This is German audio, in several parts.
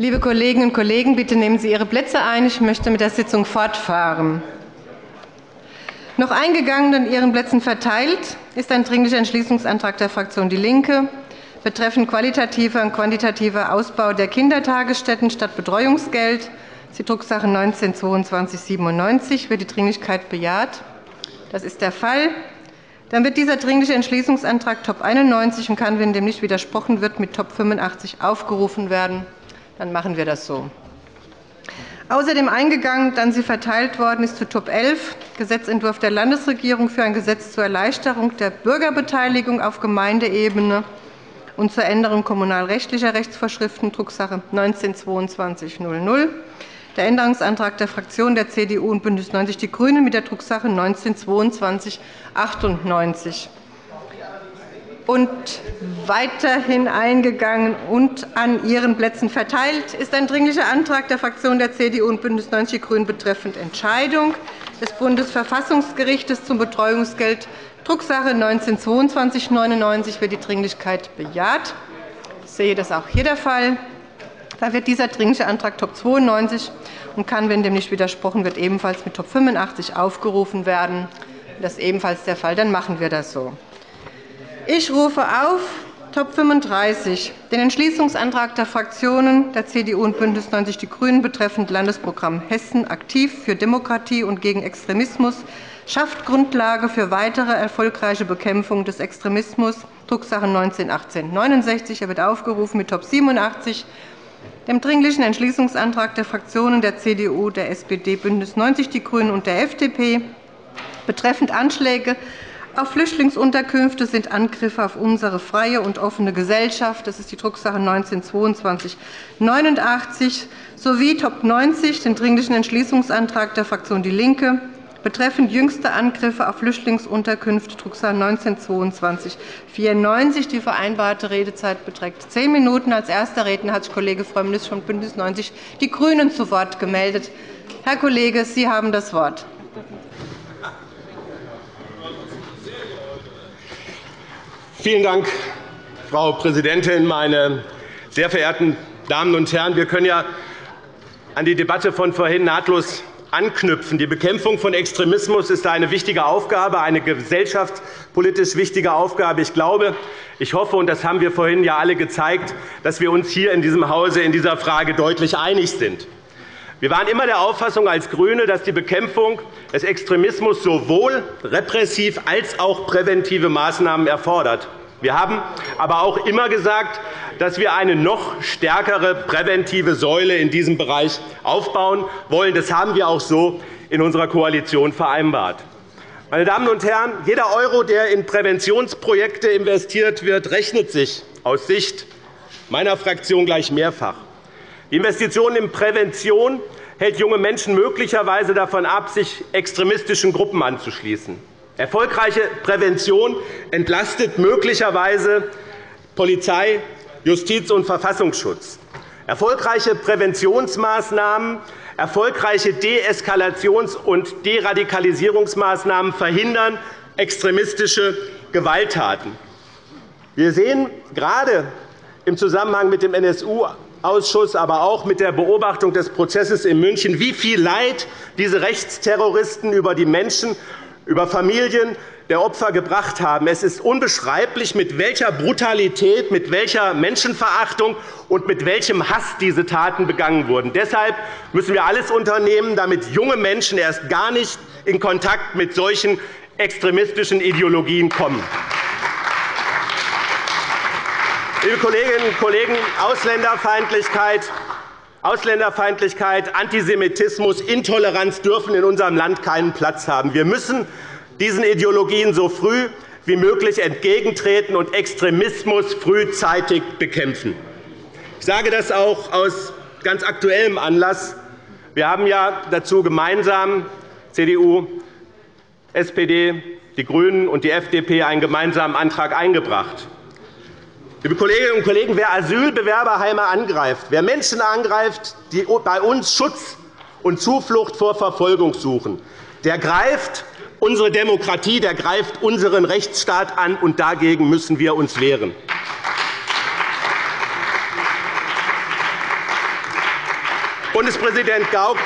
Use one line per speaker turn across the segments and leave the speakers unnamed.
Liebe Kolleginnen und Kollegen, bitte nehmen Sie Ihre Plätze ein. Ich möchte mit der Sitzung fortfahren. Noch eingegangen und Ihren Plätzen verteilt ist ein Dringlicher Entschließungsantrag der Fraktion DIE LINKE betreffend qualitativer und quantitativer Ausbau der Kindertagesstätten statt Betreuungsgeld. Die Drucksache 19-2297. Wird die Dringlichkeit bejaht? Das ist der Fall. Dann wird dieser Dringliche Entschließungsantrag Top 91 und kann, wenn dem nicht widersprochen wird, mit Top 85 aufgerufen werden. Dann machen wir das so. Außerdem eingegangen, dann sie verteilt worden ist zu Top 11, Gesetzentwurf der Landesregierung für ein Gesetz zur Erleichterung der Bürgerbeteiligung auf Gemeindeebene und zur Änderung kommunalrechtlicher Rechtsvorschriften, Drucksache 19-2200. Der Änderungsantrag der Fraktionen der CDU und BÜNDNIS 90 die GRÜNEN mit der Drucksache 19-2298 und weiterhin eingegangen und an Ihren Plätzen verteilt ist ein Dringlicher Antrag der Fraktionen der CDU und BÜNDNIS 90 die GRÜNEN betreffend Entscheidung des Bundesverfassungsgerichts zum Betreuungsgeld, Drucksache 19-2299. Wird die Dringlichkeit bejaht? Ich sehe das auch hier der Fall. Da wird dieser Dringliche Antrag Top 92 und kann, wenn dem nicht widersprochen wird, ebenfalls mit Top 85 aufgerufen werden. Das ist ebenfalls der Fall. Dann machen wir das so. Ich rufe auf Top 35 den Entschließungsantrag der Fraktionen der CDU und BÜNDNIS 90 die GRÜNEN betreffend Landesprogramm Hessen aktiv für Demokratie und gegen Extremismus schafft Grundlage für weitere erfolgreiche Bekämpfung des Extremismus, Drucksache 19-1869. Er wird aufgerufen mit Top 87 dem Dringlichen Entschließungsantrag der Fraktionen der CDU, der SPD, BÜNDNIS 90 die GRÜNEN und der FDP betreffend Anschläge auf Flüchtlingsunterkünfte sind Angriffe auf unsere freie und offene Gesellschaft. Das ist die Drucksache 19-2289 sowie Top 90, den Dringlichen Entschließungsantrag der Fraktion DIE LINKE betreffend jüngste Angriffe auf Flüchtlingsunterkünfte, Drucksache 19-2294. Die vereinbarte Redezeit beträgt zehn Minuten. Als erster Redner hat sich Kollege Frömmrich von BÜNDNIS 90 die GRÜNEN zu Wort gemeldet. Herr Kollege, Sie haben das Wort.
Vielen Dank, Frau Präsidentin, meine sehr verehrten Damen und Herren! Wir können ja an die Debatte von vorhin nahtlos anknüpfen. Die Bekämpfung von Extremismus ist eine wichtige Aufgabe, eine gesellschaftspolitisch wichtige Aufgabe. Ich glaube, ich hoffe, und das haben wir vorhin ja alle gezeigt, dass wir uns hier in diesem Hause in dieser Frage deutlich einig sind. Wir waren immer der Auffassung als GRÜNE, dass die Bekämpfung des Extremismus sowohl repressiv als auch präventive Maßnahmen erfordert. Wir haben aber auch immer gesagt, dass wir eine noch stärkere präventive Säule in diesem Bereich aufbauen wollen. Das haben wir auch so in unserer Koalition vereinbart. Meine Damen und Herren, jeder Euro, der in Präventionsprojekte investiert wird, rechnet sich aus Sicht meiner Fraktion gleich mehrfach. Die Investition in Prävention hält junge Menschen möglicherweise davon ab, sich extremistischen Gruppen anzuschließen. Erfolgreiche Prävention entlastet möglicherweise Polizei, Justiz und Verfassungsschutz. Erfolgreiche Präventionsmaßnahmen, erfolgreiche Deeskalations- und Deradikalisierungsmaßnahmen verhindern extremistische Gewalttaten. Wir sehen gerade im Zusammenhang mit dem NSU Ausschuss, aber auch mit der Beobachtung des Prozesses in München, wie viel Leid diese Rechtsterroristen über die Menschen, über Familien der Opfer gebracht haben. Es ist unbeschreiblich, mit welcher Brutalität, mit welcher Menschenverachtung und mit welchem Hass diese Taten begangen wurden. Deshalb müssen wir alles unternehmen, damit junge Menschen erst gar nicht in Kontakt mit solchen extremistischen Ideologien kommen. Liebe Kolleginnen und Kollegen, Ausländerfeindlichkeit, Ausländerfeindlichkeit, Antisemitismus, Intoleranz dürfen in unserem Land keinen Platz haben. Wir müssen diesen Ideologien so früh wie möglich entgegentreten und Extremismus frühzeitig bekämpfen. Ich sage das auch aus ganz aktuellem Anlass. Wir haben ja dazu gemeinsam CDU, SPD, die GRÜNEN und die FDP einen gemeinsamen Antrag eingebracht. Liebe Kolleginnen und Kollegen, wer Asylbewerberheime angreift, wer Menschen angreift, die bei uns Schutz und Zuflucht vor Verfolgung suchen, der greift unsere Demokratie, der greift unseren Rechtsstaat an, und dagegen müssen wir uns wehren. Bundespräsident Gauck,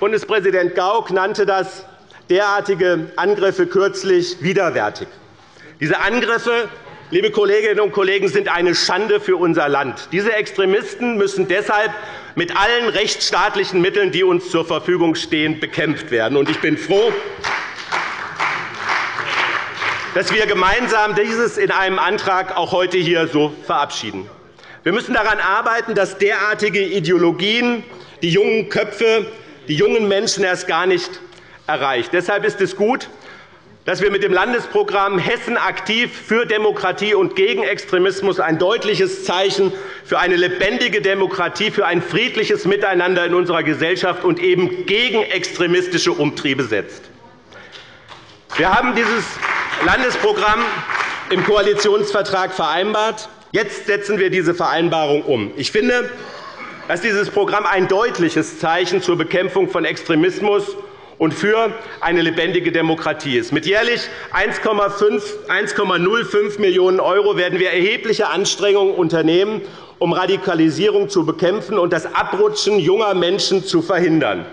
Bundespräsident Gauck nannte das derartige Angriffe kürzlich widerwärtig. Diese Angriffe liebe Kolleginnen und Kollegen, sind eine Schande für unser Land. Diese Extremisten müssen deshalb mit allen rechtsstaatlichen Mitteln, die uns zur Verfügung stehen, bekämpft werden. Ich bin froh, dass wir gemeinsam dieses in einem Antrag auch heute hier so verabschieden. Wir müssen daran arbeiten, dass derartige Ideologien die jungen Köpfe, die jungen Menschen erst gar nicht erreicht. Deshalb ist es gut, dass wir mit dem Landesprogramm Hessen aktiv für Demokratie und gegen Extremismus ein deutliches Zeichen für eine lebendige Demokratie, für ein friedliches Miteinander in unserer Gesellschaft und eben gegen extremistische Umtriebe setzt. Wir haben dieses Landesprogramm im Koalitionsvertrag vereinbart. Jetzt setzen wir diese Vereinbarung um. Ich finde, dass dieses Programm ein deutliches Zeichen zur Bekämpfung von Extremismus und für eine lebendige Demokratie ist. Mit jährlich 1,05 Millionen € werden wir erhebliche Anstrengungen unternehmen, um Radikalisierung zu bekämpfen und das Abrutschen junger Menschen zu verhindern.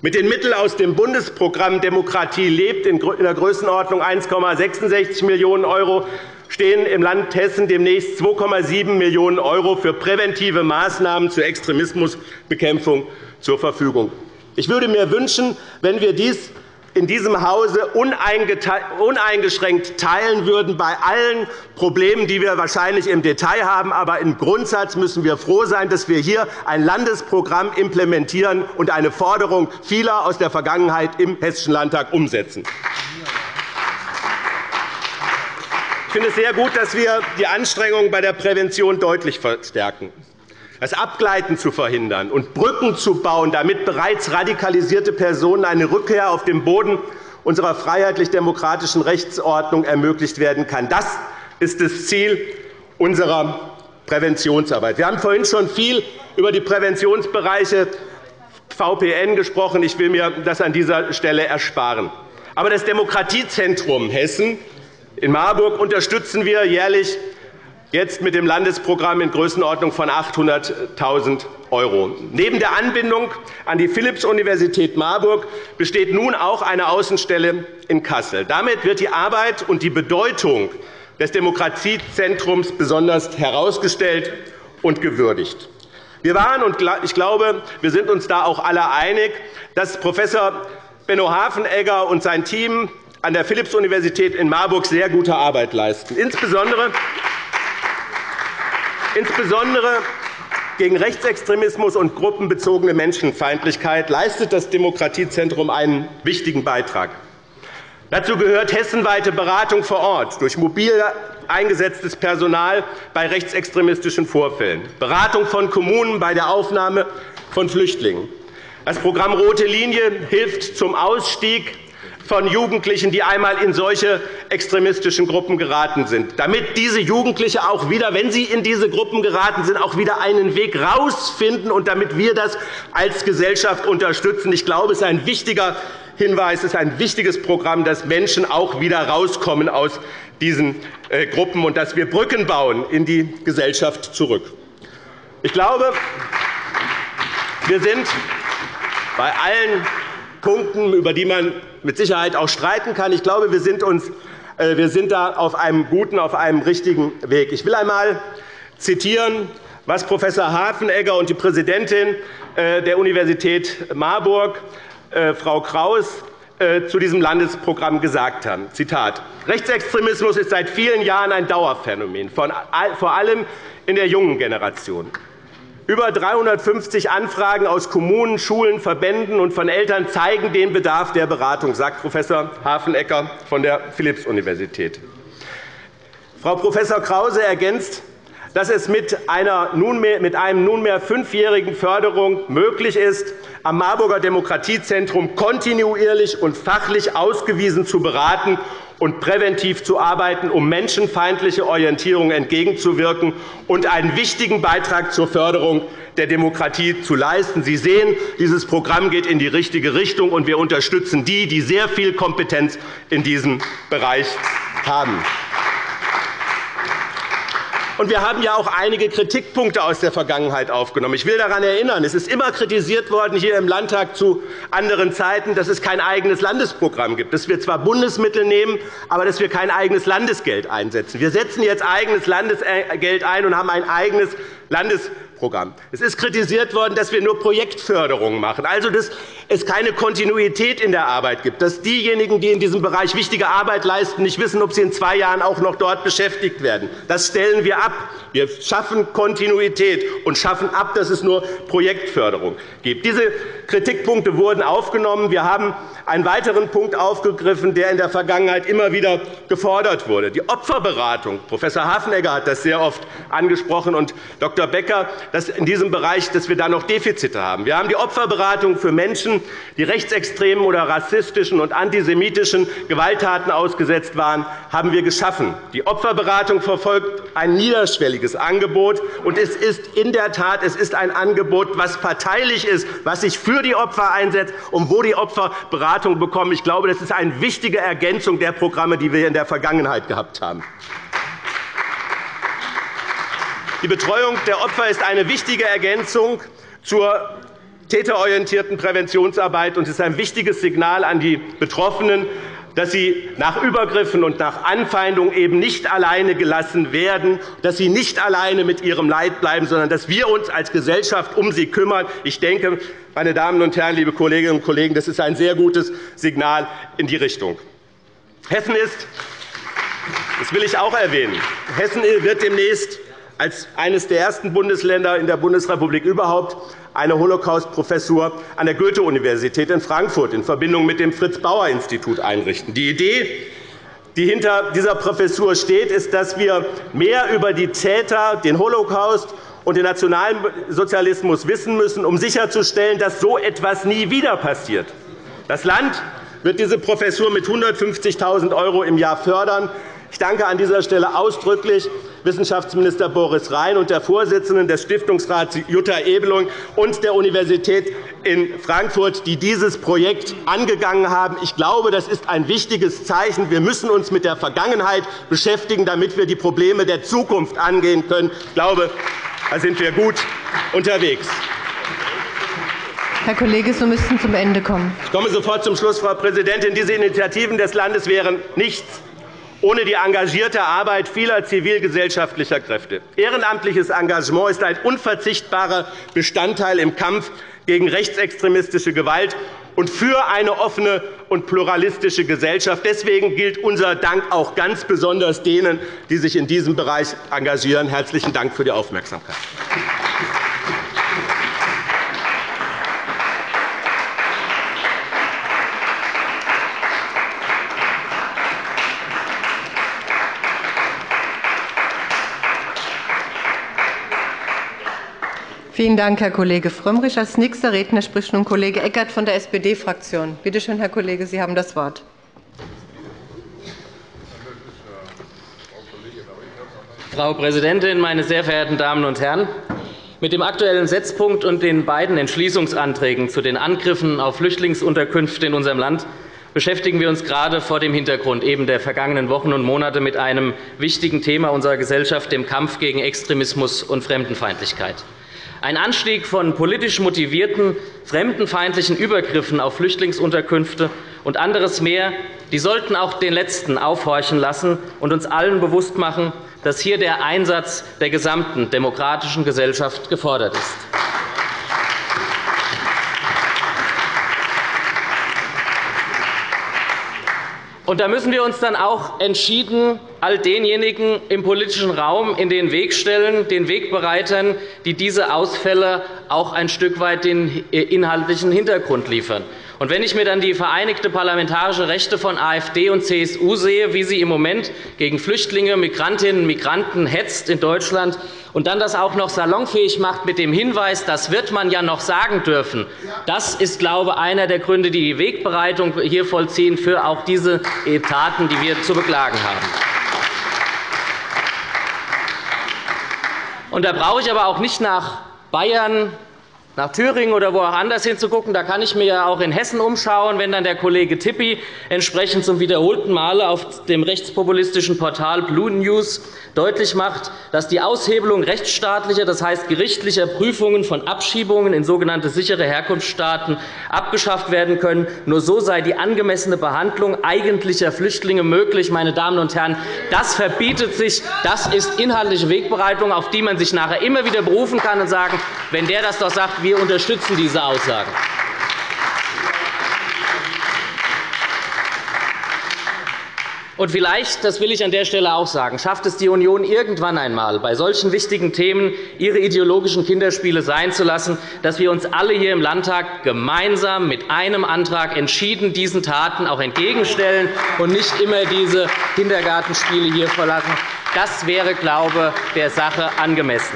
Mit den Mitteln aus dem Bundesprogramm Demokratie lebt in der Größenordnung 1,66 Millionen € stehen im Land Hessen demnächst 2,7 Millionen € für präventive Maßnahmen zur Extremismusbekämpfung zur Verfügung. Ich würde mir wünschen, wenn wir dies in diesem Hause uneingeschränkt teilen würden bei allen Problemen, die wir wahrscheinlich im Detail haben. Aber im Grundsatz müssen wir froh sein, dass wir hier ein Landesprogramm implementieren und eine Forderung vieler aus der Vergangenheit im Hessischen Landtag umsetzen. Ich finde es sehr gut, dass wir die Anstrengungen bei der Prävention deutlich verstärken das Abgleiten zu verhindern und Brücken zu bauen, damit bereits radikalisierte Personen eine Rückkehr auf den Boden unserer freiheitlich-demokratischen Rechtsordnung ermöglicht werden kann. Das ist das Ziel unserer Präventionsarbeit. Wir haben vorhin schon viel über die Präventionsbereiche VPN gesprochen. Ich will mir das an dieser Stelle ersparen. Aber das Demokratiezentrum Hessen in Marburg unterstützen wir jährlich jetzt mit dem Landesprogramm in Größenordnung von 800.000 €. Neben der Anbindung an die Philipps-Universität Marburg besteht nun auch eine Außenstelle in Kassel. Damit wird die Arbeit und die Bedeutung des Demokratiezentrums besonders herausgestellt und gewürdigt. Wir waren, und ich glaube, wir sind uns da auch alle einig, dass Prof. Benno Hafenegger und sein Team an der Philipps-Universität in Marburg sehr gute Arbeit leisten. Insbesondere Insbesondere gegen Rechtsextremismus und gruppenbezogene Menschenfeindlichkeit leistet das Demokratiezentrum einen wichtigen Beitrag. Dazu gehört hessenweite Beratung vor Ort durch mobil eingesetztes Personal bei rechtsextremistischen Vorfällen, Beratung von Kommunen bei der Aufnahme von Flüchtlingen. Das Programm Rote Linie hilft zum Ausstieg von Jugendlichen, die einmal in solche extremistischen Gruppen geraten sind, damit diese Jugendlichen auch wieder, wenn sie in diese Gruppen geraten sind, auch wieder einen Weg herausfinden und damit wir das als Gesellschaft unterstützen. Ich glaube, es ist ein wichtiger Hinweis, es ist ein wichtiges Programm, dass Menschen auch wieder herauskommen aus diesen äh, Gruppen und dass wir Brücken bauen in die Gesellschaft zurück. Ich glaube, wir sind bei allen Punkten, über die man mit Sicherheit auch streiten kann. Ich glaube, wir sind, uns, äh, wir sind da auf einem guten, auf einem richtigen Weg. Ich will einmal zitieren, was Prof. Hafenegger und die Präsidentin äh, der Universität Marburg, äh, Frau Kraus, zu diesem Landesprogramm gesagt haben. Zitat. Rechtsextremismus ist seit vielen Jahren ein Dauerphänomen, vor allem in der jungen Generation. Über 350 Anfragen aus Kommunen, Schulen, Verbänden und von Eltern zeigen den Bedarf der Beratung, sagt Prof. Hafenecker von der Philipps-Universität. Frau Prof. Krause ergänzt, dass es mit, einer nunmehr, mit einem nunmehr fünfjährigen Förderung möglich ist, am Marburger Demokratiezentrum kontinuierlich und fachlich ausgewiesen zu beraten und präventiv zu arbeiten, um menschenfeindliche Orientierung entgegenzuwirken und einen wichtigen Beitrag zur Förderung der Demokratie zu leisten. Sie sehen, dieses Programm geht in die richtige Richtung, und wir unterstützen die, die sehr viel Kompetenz in diesem Bereich haben. Und wir haben ja auch einige Kritikpunkte aus der Vergangenheit aufgenommen. Ich will daran erinnern, es ist immer kritisiert worden hier im Landtag zu anderen Zeiten, dass es kein eigenes Landesprogramm gibt, dass wir zwar Bundesmittel nehmen, aber dass wir kein eigenes Landesgeld einsetzen. Wir setzen jetzt eigenes Landesgeld ein und haben ein eigenes Landesprogramm. Es ist kritisiert worden, dass wir nur Projektförderung machen, also dass es keine Kontinuität in der Arbeit gibt, dass diejenigen, die in diesem Bereich wichtige Arbeit leisten, nicht wissen, ob sie in zwei Jahren auch noch dort beschäftigt werden. Das stellen wir ab. Wir schaffen Kontinuität und schaffen ab, dass es nur Projektförderung gibt. Diese Kritikpunkte wurden aufgenommen. Wir haben einen weiteren Punkt aufgegriffen, der in der Vergangenheit immer wieder gefordert wurde. Die Opferberatung. Prof. Hafenegger hat das sehr oft angesprochen und Dr. Becker, dass in diesem Bereich dass wir da noch Defizite haben. Wir haben die Opferberatung für Menschen, die rechtsextremen oder rassistischen und antisemitischen Gewalttaten ausgesetzt waren, haben wir geschaffen. Die Opferberatung verfolgt ein niederschwelliges Angebot, und es ist in der Tat es ist ein Angebot, das parteilich ist, was sich für die Opfer einsetzt und wo die Opfer Beratung bekommen. Ich glaube, das ist eine wichtige Ergänzung der Programme, die wir in der Vergangenheit gehabt haben. Die Betreuung der Opfer ist eine wichtige Ergänzung zur täterorientierten Präventionsarbeit und ist ein wichtiges Signal an die Betroffenen, dass sie nach Übergriffen und nach Anfeindungen eben nicht alleine gelassen werden, dass sie nicht alleine mit ihrem Leid bleiben, sondern dass wir uns als Gesellschaft um sie kümmern. Ich denke, meine Damen und Herren, liebe Kolleginnen und Kollegen, das ist ein sehr gutes Signal in die Richtung. Hessen ist, das will ich auch erwähnen, Hessen wird demnächst als eines der ersten Bundesländer in der Bundesrepublik überhaupt eine Holocaust-Professur an der Goethe-Universität in Frankfurt in Verbindung mit dem Fritz-Bauer-Institut einrichten. Die Idee, die hinter dieser Professur steht, ist, dass wir mehr über die Täter, den Holocaust und den Nationalsozialismus wissen müssen, um sicherzustellen, dass so etwas nie wieder passiert. Das Land wird diese Professur mit 150.000 € im Jahr fördern. Ich danke an dieser Stelle ausdrücklich Wissenschaftsminister Boris Rhein und der Vorsitzenden des Stiftungsrats Jutta Ebeling und der Universität in Frankfurt, die dieses Projekt angegangen haben. Ich glaube, das ist ein wichtiges Zeichen. Wir müssen uns mit der Vergangenheit beschäftigen, damit wir die Probleme der Zukunft angehen können. Ich glaube, da sind wir gut unterwegs.
Herr Kollege, Sie müssten zum Ende kommen.
Ich komme sofort zum Schluss, Frau Präsidentin. Diese Initiativen des Landes wären nichts ohne die engagierte Arbeit vieler zivilgesellschaftlicher Kräfte. Ehrenamtliches Engagement ist ein unverzichtbarer Bestandteil im Kampf gegen rechtsextremistische Gewalt und für eine offene und pluralistische Gesellschaft. Deswegen gilt unser Dank auch ganz besonders denen, die sich in diesem Bereich engagieren. Herzlichen Dank für die Aufmerksamkeit.
Vielen Dank, Herr Kollege Frömmrich. – Als nächster Redner spricht nun Kollege Eckert von der SPD-Fraktion. Bitte schön, Herr Kollege, Sie haben das Wort.
Frau Präsidentin, meine sehr verehrten Damen und Herren! Mit dem Aktuellen Setzpunkt und den beiden Entschließungsanträgen zu den Angriffen auf Flüchtlingsunterkünfte in unserem Land beschäftigen wir uns gerade vor dem Hintergrund eben der vergangenen Wochen und Monate mit einem wichtigen Thema unserer Gesellschaft, dem Kampf gegen Extremismus und Fremdenfeindlichkeit. Ein Anstieg von politisch motivierten, fremdenfeindlichen Übergriffen auf Flüchtlingsunterkünfte und anderes mehr die sollten auch den Letzten aufhorchen lassen und uns allen bewusst machen, dass hier der Einsatz der gesamten demokratischen Gesellschaft gefordert ist. Und da müssen wir uns dann auch entschieden all denjenigen im politischen Raum in den Weg stellen, den Wegbereitern, die diese Ausfälle auch ein Stück weit den inhaltlichen Hintergrund liefern. Und wenn ich mir dann die Vereinigte Parlamentarische Rechte von AfD und CSU sehe, wie sie im Moment gegen Flüchtlinge, Migrantinnen und Migranten hetzt in Deutschland und dann das auch noch salonfähig macht mit dem Hinweis, das wird man ja noch sagen dürfen, das ist, glaube ich, einer der Gründe, die die Wegbereitung hier vollziehen für auch diese Taten, die wir zu beklagen haben. Und da brauche ich aber auch nicht nach Bayern, nach Thüringen oder wo auch anders hinzugucken. Da kann ich mir auch in Hessen umschauen, wenn dann der Kollege Tippi entsprechend zum wiederholten Male auf dem rechtspopulistischen Portal Blue News deutlich macht, dass die Aushebelung rechtsstaatlicher, das heißt gerichtlicher Prüfungen von Abschiebungen in sogenannte sichere Herkunftsstaaten abgeschafft werden können. Nur so sei die angemessene Behandlung eigentlicher Flüchtlinge möglich. Meine Damen und Herren, das verbietet sich. Das ist inhaltliche Wegbereitung, auf die man sich nachher immer wieder berufen kann und sagen, wenn der das doch sagt, wir unterstützen diese Aussagen. Und vielleicht, das will ich an der Stelle auch sagen, schafft es die Union irgendwann einmal, bei solchen wichtigen Themen ihre ideologischen Kinderspiele sein zu lassen, dass wir uns alle hier im Landtag gemeinsam mit einem Antrag entschieden diesen Taten auch entgegenstellen und nicht immer diese Kindergartenspiele hier verlassen. Das wäre, glaube ich, der Sache angemessen.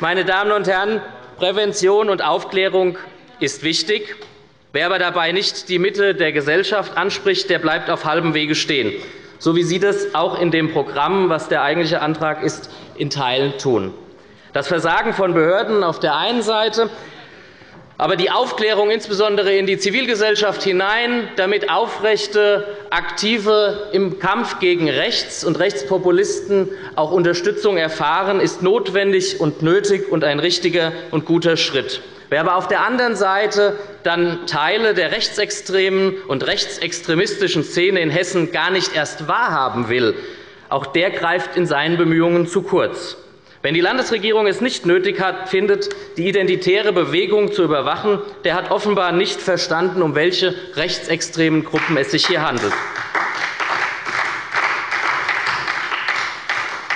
Meine Damen und Herren, Prävention und Aufklärung ist wichtig. Wer aber dabei nicht die Mitte der Gesellschaft anspricht, der bleibt auf halbem Wege stehen so wie Sie das auch in dem Programm, was der eigentliche Antrag ist, in Teilen tun. Das Versagen von Behörden auf der einen Seite, aber die Aufklärung insbesondere in die Zivilgesellschaft hinein, damit Aufrechte, Aktive im Kampf gegen Rechts und Rechtspopulisten auch Unterstützung erfahren, ist notwendig und nötig und ein richtiger und guter Schritt. Wer aber auf der anderen Seite dann Teile der rechtsextremen und rechtsextremistischen Szene in Hessen gar nicht erst wahrhaben will, auch der greift in seinen Bemühungen zu kurz. Wenn die Landesregierung es nicht nötig hat, findet, die identitäre Bewegung zu überwachen, der hat offenbar nicht verstanden, um welche rechtsextremen Gruppen es sich hier handelt.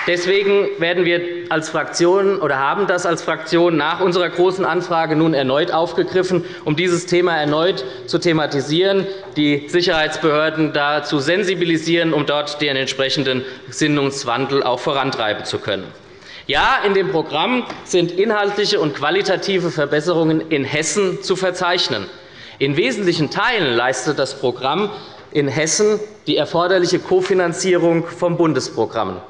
Deswegen werden wir als Fraktion oder haben das als Fraktion nach unserer Großen Anfrage nun erneut aufgegriffen, um dieses Thema erneut zu thematisieren, die Sicherheitsbehörden dazu sensibilisieren, um dort den entsprechenden Gesinnungswandel auch vorantreiben zu können. Ja, in dem Programm sind inhaltliche und qualitative Verbesserungen in Hessen zu verzeichnen. In wesentlichen Teilen leistet das Programm in Hessen die erforderliche Kofinanzierung vom Bundesprogramm.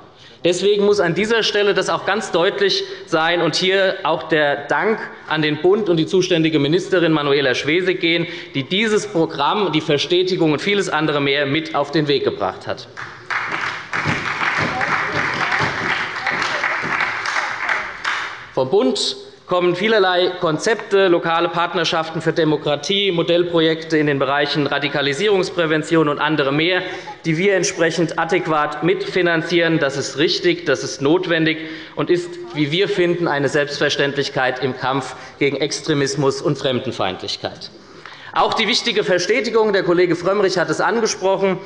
Deswegen muss an dieser Stelle das auch ganz deutlich sein und hier auch der Dank an den Bund und die zuständige Ministerin Manuela Schwesig gehen, die dieses Programm, die Verstetigung und vieles andere mehr mit auf den Weg gebracht hat. Vom Bund kommen vielerlei Konzepte, lokale Partnerschaften für Demokratie, Modellprojekte in den Bereichen Radikalisierungsprävention und andere mehr, die wir entsprechend adäquat mitfinanzieren. Das ist richtig, das ist notwendig und ist, wie wir finden, eine Selbstverständlichkeit im Kampf gegen Extremismus und Fremdenfeindlichkeit. Auch die wichtige Verstetigung, der Kollege Frömmrich hat es angesprochen,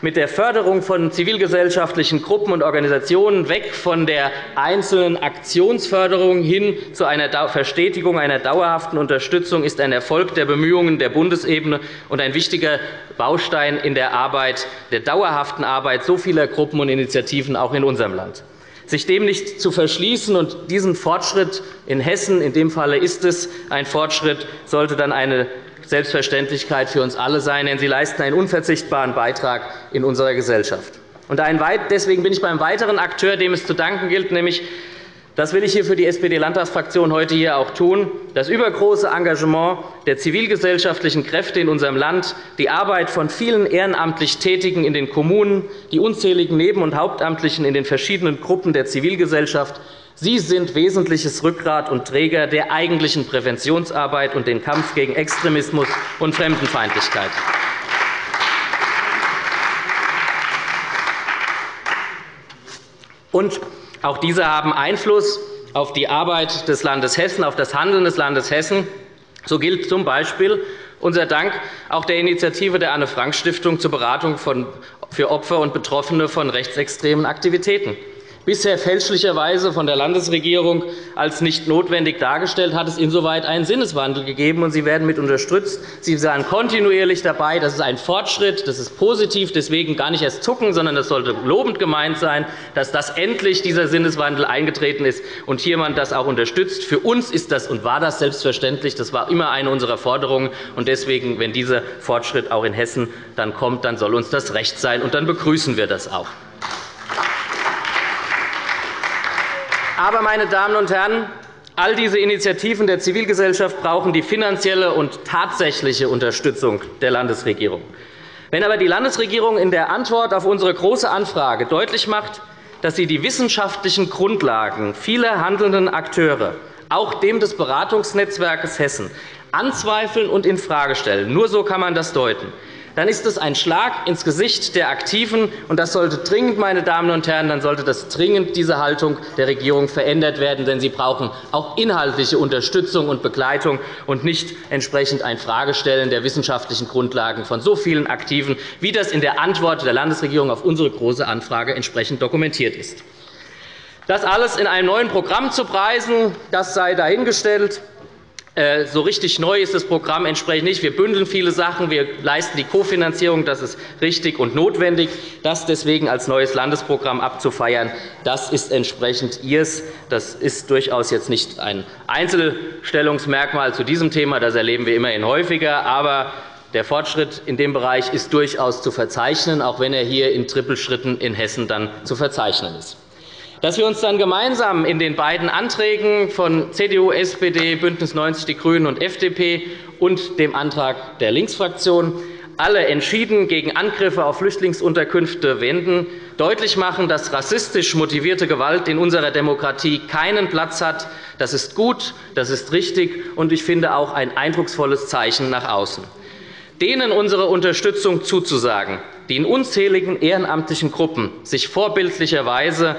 mit der Förderung von zivilgesellschaftlichen Gruppen und Organisationen weg von der einzelnen Aktionsförderung hin zu einer Verstetigung einer dauerhaften Unterstützung ist ein Erfolg der Bemühungen der Bundesebene und ein wichtiger Baustein in der Arbeit, der dauerhaften Arbeit so vieler Gruppen und Initiativen auch in unserem Land. Sich dem nicht zu verschließen und diesen Fortschritt in Hessen, in dem Falle ist es ein Fortschritt, sollte dann eine Selbstverständlichkeit für uns alle sein, denn sie leisten einen unverzichtbaren Beitrag in unserer Gesellschaft. Deswegen bin ich beim weiteren Akteur, dem es zu danken gilt, nämlich das will ich hier für die SPD-Landtagsfraktion heute hier auch tun. Das übergroße Engagement der zivilgesellschaftlichen Kräfte in unserem Land, die Arbeit von vielen ehrenamtlich Tätigen in den Kommunen, die unzähligen Neben- und Hauptamtlichen in den verschiedenen Gruppen der Zivilgesellschaft Sie sind wesentliches Rückgrat und Träger der eigentlichen Präventionsarbeit und den Kampf gegen Extremismus und Fremdenfeindlichkeit. Und auch diese haben Einfluss auf die Arbeit des Landes Hessen, auf das Handeln des Landes Hessen. So gilt z. B. unser Dank auch der Initiative der Anne-Frank-Stiftung zur Beratung für Opfer und Betroffene von rechtsextremen Aktivitäten bisher fälschlicherweise von der Landesregierung als nicht notwendig dargestellt, hat es insoweit einen Sinneswandel gegeben, und Sie werden mit unterstützt. Sie sind kontinuierlich dabei. Das ist ein Fortschritt, das ist positiv, deswegen gar nicht erst zucken, sondern es sollte lobend gemeint sein, dass das endlich dieser Sinneswandel eingetreten ist und man das auch unterstützt. Für uns ist das und war das selbstverständlich. Das war immer eine unserer Forderungen. Und deswegen, wenn dieser Fortschritt auch in Hessen dann kommt, dann soll uns das recht sein, und dann begrüßen wir das auch. Aber, meine Damen und Herren, All diese Initiativen der Zivilgesellschaft brauchen die finanzielle und tatsächliche Unterstützung der Landesregierung. Wenn aber die Landesregierung in der Antwort auf unsere Große Anfrage deutlich macht, dass sie die wissenschaftlichen Grundlagen vieler handelnden Akteure, auch dem des Beratungsnetzwerkes Hessen, anzweifeln und infrage stellen, nur so kann man das deuten, dann ist es ein Schlag ins Gesicht der Aktiven. Und das sollte dringend, meine Damen und Herren, dann sollte das dringend diese Haltung der Regierung verändert werden. Denn sie brauchen auch inhaltliche Unterstützung und Begleitung und nicht entsprechend ein Fragestellen der wissenschaftlichen Grundlagen von so vielen Aktiven, wie das in der Antwort der Landesregierung auf unsere Große Anfrage entsprechend dokumentiert ist. Das alles in einem neuen Programm zu preisen, das sei dahingestellt. Äh, so richtig neu ist das Programm entsprechend nicht. Wir bündeln viele Sachen. Wir leisten die Kofinanzierung. Das ist richtig und notwendig. Das deswegen als neues Landesprogramm abzufeiern, das ist entsprechend Ihres. Das ist durchaus jetzt nicht ein Einzelstellungsmerkmal zu diesem Thema. Das erleben wir immerhin häufiger. Aber der Fortschritt in dem Bereich ist durchaus zu verzeichnen, auch wenn er hier in Trippelschritten in Hessen dann zu verzeichnen ist. Dass wir uns dann gemeinsam in den beiden Anträgen von CDU, SPD, BÜNDNIS 90 die GRÜNEN und FDP und dem Antrag der Linksfraktion alle entschieden gegen Angriffe auf Flüchtlingsunterkünfte wenden, deutlich machen, dass rassistisch motivierte Gewalt in unserer Demokratie keinen Platz hat. Das ist gut, das ist richtig und ich finde auch ein eindrucksvolles Zeichen nach außen. Denen unsere Unterstützung zuzusagen, die in unzähligen ehrenamtlichen Gruppen sich vorbildlicherweise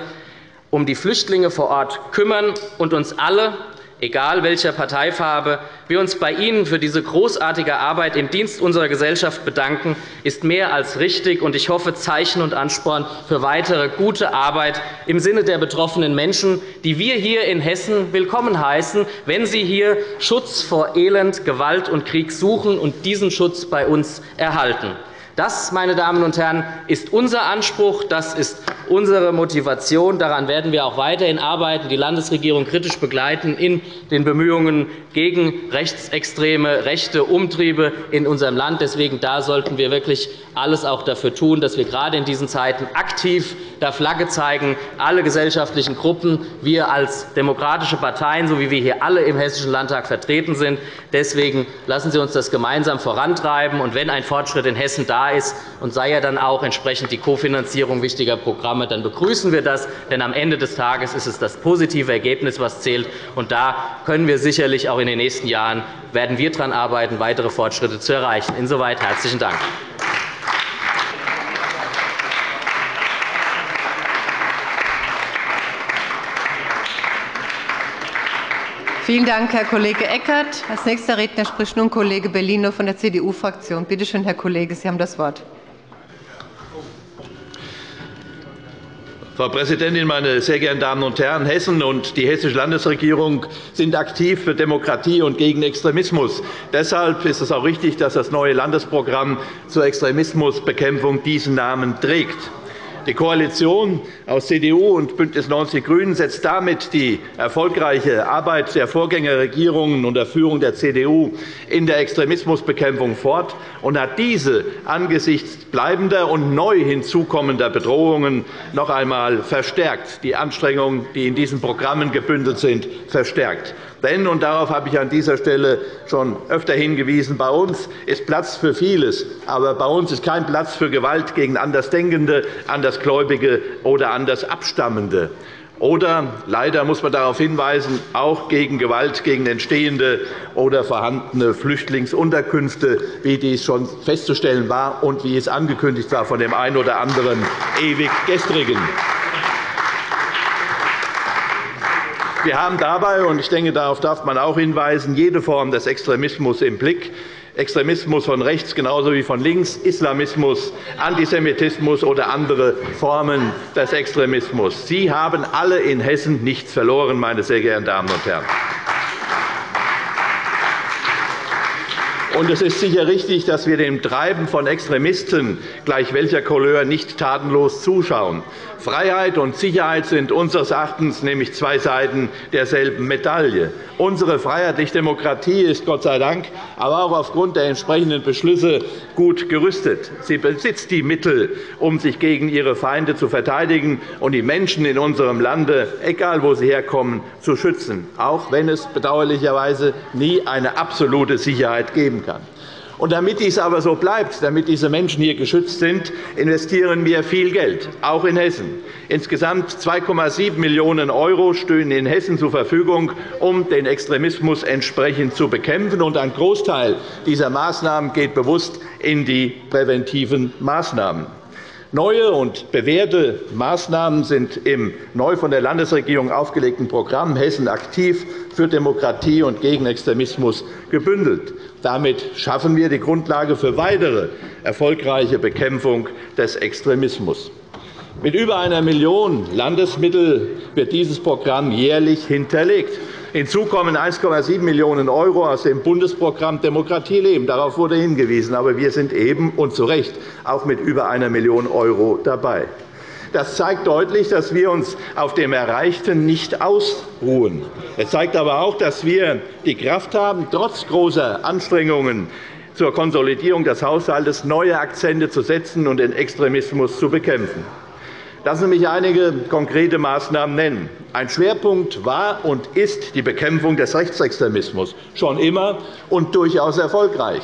um die Flüchtlinge vor Ort kümmern und uns alle, egal welcher Parteifarbe, wir uns bei Ihnen für diese großartige Arbeit im Dienst unserer Gesellschaft bedanken, ist mehr als richtig und ich hoffe Zeichen und Ansporn für weitere gute Arbeit im Sinne der betroffenen Menschen, die wir hier in Hessen willkommen heißen, wenn sie hier Schutz vor Elend, Gewalt und Krieg suchen und diesen Schutz bei uns erhalten. Das, meine Damen und Herren, ist unser Anspruch, das ist unsere Motivation. Daran werden wir auch weiterhin arbeiten, die Landesregierung kritisch begleiten in den Bemühungen gegen rechtsextreme rechte Umtriebe in unserem Land. Deswegen da sollten wir wirklich alles auch dafür tun, dass wir gerade in diesen Zeiten aktiv der Flagge zeigen, alle gesellschaftlichen Gruppen, wir als demokratische Parteien, so wie wir hier alle im Hessischen Landtag vertreten sind. Deswegen lassen Sie uns das gemeinsam vorantreiben. Und wenn ein Fortschritt in Hessen da ist und sei ja dann auch entsprechend die Kofinanzierung wichtiger Programme, dann begrüßen wir das. Denn am Ende des Tages ist es das positive Ergebnis, was zählt. Und da können wir sicherlich auch in den nächsten Jahren werden wir daran arbeiten, weitere Fortschritte zu erreichen. Insoweit herzlichen Dank.
Vielen Dank, Herr Kollege Eckert. Als nächster Redner spricht nun Kollege Bellino von der CDU-Fraktion. Bitte schön, Herr Kollege, Sie haben das Wort.
Frau Präsidentin, meine sehr geehrten Damen und Herren! Hessen und die Hessische Landesregierung sind aktiv für Demokratie und gegen Extremismus. Deshalb ist es auch richtig, dass das neue Landesprogramm zur Extremismusbekämpfung diesen Namen trägt. Die Koalition aus CDU und BÜNDNIS 90 die GRÜNEN setzt damit die erfolgreiche Arbeit der Vorgängerregierungen unter Führung der CDU in der Extremismusbekämpfung fort und hat diese angesichts bleibender und neu hinzukommender Bedrohungen noch einmal verstärkt, die Anstrengungen, die in diesen Programmen gebündelt sind, verstärkt. Denn, und darauf habe ich an dieser Stelle schon öfter hingewiesen, bei uns ist Platz für vieles, aber bei uns ist kein Platz für Gewalt gegen Andersdenkende, Andersgläubige oder Andersabstammende. Oder leider muss man darauf hinweisen, auch gegen Gewalt gegen entstehende oder vorhandene Flüchtlingsunterkünfte, wie dies schon festzustellen war und wie es angekündigt war von dem einen oder anderen ewig Gestrigen. Wir haben dabei, und ich denke, darauf darf man auch hinweisen, jede Form des Extremismus im Blick. Extremismus von rechts genauso wie von links, Islamismus, Antisemitismus oder andere Formen des Extremismus. Sie haben alle in Hessen nichts verloren, meine sehr geehrten Damen und Herren. Und es ist sicher richtig, dass wir dem Treiben von Extremisten, gleich welcher Couleur, nicht tatenlos zuschauen. Freiheit und Sicherheit sind unseres Erachtens nämlich zwei Seiten derselben Medaille. Unsere freiheitliche Demokratie ist Gott sei Dank, aber auch aufgrund der entsprechenden Beschlüsse gut gerüstet. Sie besitzt die Mittel, um sich gegen ihre Feinde zu verteidigen und die Menschen in unserem Lande, egal wo sie herkommen, zu schützen, auch wenn es bedauerlicherweise nie eine absolute Sicherheit geben kann. Und damit dies aber so bleibt, damit diese Menschen hier geschützt sind, investieren wir viel Geld, auch in Hessen. Insgesamt 2,7 Millionen € stehen in Hessen zur Verfügung, um den Extremismus entsprechend zu bekämpfen. Und ein Großteil dieser Maßnahmen geht bewusst in die präventiven Maßnahmen. Neue und bewährte Maßnahmen sind im neu von der Landesregierung aufgelegten Programm Hessen aktiv für Demokratie und gegen Extremismus gebündelt. Damit schaffen wir die Grundlage für weitere erfolgreiche Bekämpfung des Extremismus. Mit über einer Million Landesmittel wird dieses Programm jährlich hinterlegt. Hinzu kommen 1,7 Millionen € aus dem Bundesprogramm Demokratie leben. Darauf wurde hingewiesen. Aber wir sind eben und zu Recht auch mit über einer Million € dabei. Das zeigt deutlich, dass wir uns auf dem Erreichten nicht ausruhen. Es zeigt aber auch, dass wir die Kraft haben, trotz großer Anstrengungen zur Konsolidierung des Haushalts neue Akzente zu setzen und den Extremismus zu bekämpfen. Lassen Sie mich einige konkrete Maßnahmen nennen. Ein Schwerpunkt war und ist die Bekämpfung des Rechtsextremismus, schon immer und durchaus erfolgreich.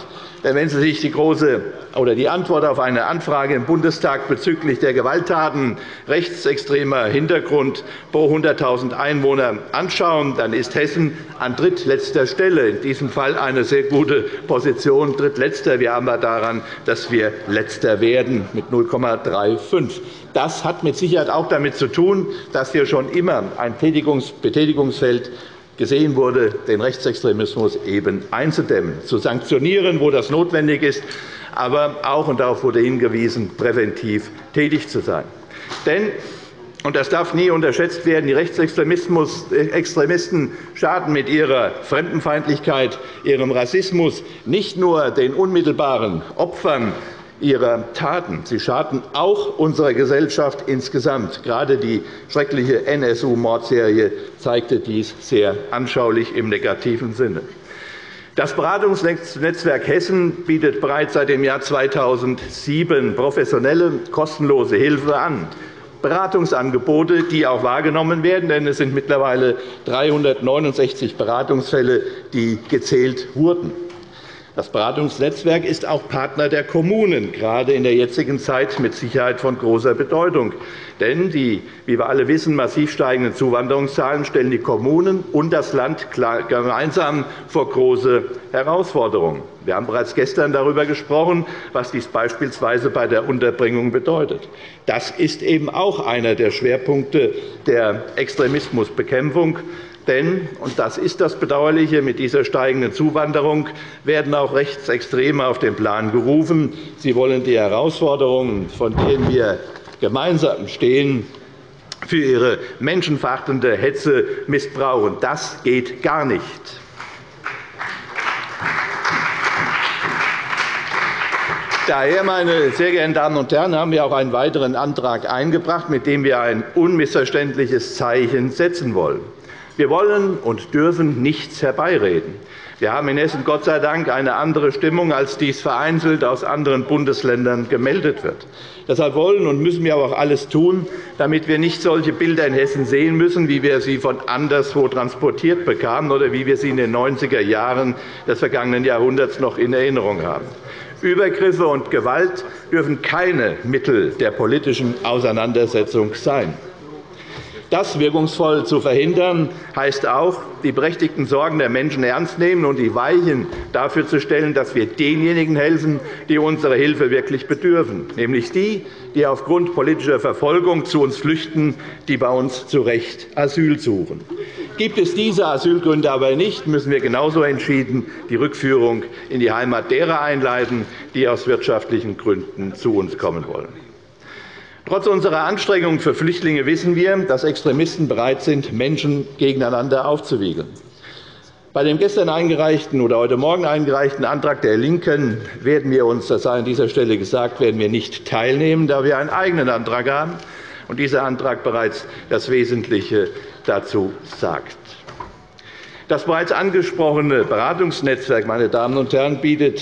Wenn Sie sich die, große, oder die Antwort auf eine Anfrage im Bundestag bezüglich der Gewalttaten rechtsextremer Hintergrund pro 100.000 Einwohner anschauen, dann ist Hessen an drittletzter Stelle, in diesem Fall eine sehr gute Position. Drittletzter. Wir haben daran, dass wir Letzter werden mit 0,35. Das hat mit Sicherheit auch damit zu tun, dass wir schon immer ein Betätigungsfeld gesehen wurde, den Rechtsextremismus eben einzudämmen, zu sanktionieren, wo das notwendig ist, aber auch, und darauf wurde hingewiesen, präventiv tätig zu sein. Denn und das darf nie unterschätzt werden. Die Rechtsextremisten schaden mit ihrer Fremdenfeindlichkeit, ihrem Rassismus nicht nur den unmittelbaren Opfern ihrer Taten. Sie schaden auch unserer Gesellschaft insgesamt. Gerade die schreckliche NSU-Mordserie zeigte dies sehr anschaulich im negativen Sinne. Das Beratungsnetzwerk Hessen bietet bereits seit dem Jahr 2007 professionelle, kostenlose Hilfe an. Beratungsangebote, die auch wahrgenommen werden, denn es sind mittlerweile 369 Beratungsfälle, die gezählt wurden. Das Beratungsnetzwerk ist auch Partner der Kommunen, gerade in der jetzigen Zeit mit Sicherheit von großer Bedeutung. Denn die, wie wir alle wissen, massiv steigenden Zuwanderungszahlen stellen die Kommunen und das Land gemeinsam vor große Herausforderungen. Wir haben bereits gestern darüber gesprochen, was dies beispielsweise bei der Unterbringung bedeutet. Das ist eben auch einer der Schwerpunkte der Extremismusbekämpfung. Denn, und das ist das Bedauerliche, mit dieser steigenden Zuwanderung werden auch Rechtsextreme auf den Plan gerufen. Sie wollen die Herausforderungen, von denen wir gemeinsam stehen, für ihre menschenverachtende Hetze missbrauchen. Das geht gar nicht. Daher, meine sehr geehrten Damen und Herren, haben wir auch einen weiteren Antrag eingebracht, mit dem wir ein unmissverständliches Zeichen setzen wollen. Wir wollen und dürfen nichts herbeireden. Wir haben in Hessen Gott sei Dank eine andere Stimmung, als dies vereinzelt aus anderen Bundesländern gemeldet wird. Deshalb wollen und müssen wir aber auch alles tun, damit wir nicht solche Bilder in Hessen sehen müssen, wie wir sie von anderswo transportiert bekamen oder wie wir sie in den 90er Jahren des vergangenen Jahrhunderts noch in Erinnerung haben. Übergriffe und Gewalt dürfen keine Mittel der politischen Auseinandersetzung sein. Das wirkungsvoll zu verhindern, heißt auch, die berechtigten Sorgen der Menschen ernst nehmen und die Weichen dafür zu stellen, dass wir denjenigen helfen, die unserer Hilfe wirklich bedürfen, nämlich die, die aufgrund politischer Verfolgung zu uns flüchten, die bei uns zu Recht Asyl suchen. Gibt es diese Asylgründe aber nicht, müssen wir genauso entschieden die Rückführung in die Heimat derer einleiten, die aus wirtschaftlichen Gründen zu uns kommen wollen. Trotz unserer Anstrengungen für Flüchtlinge wissen wir, dass Extremisten bereit sind, Menschen gegeneinander aufzuwiegeln. Bei dem gestern eingereichten oder heute Morgen eingereichten Antrag der LINKEN werden wir uns, das sei an dieser Stelle gesagt, werden wir nicht teilnehmen, da wir einen eigenen Antrag haben und dieser Antrag bereits das Wesentliche dazu sagt. Das bereits angesprochene Beratungsnetzwerk meine Damen und Herren, bietet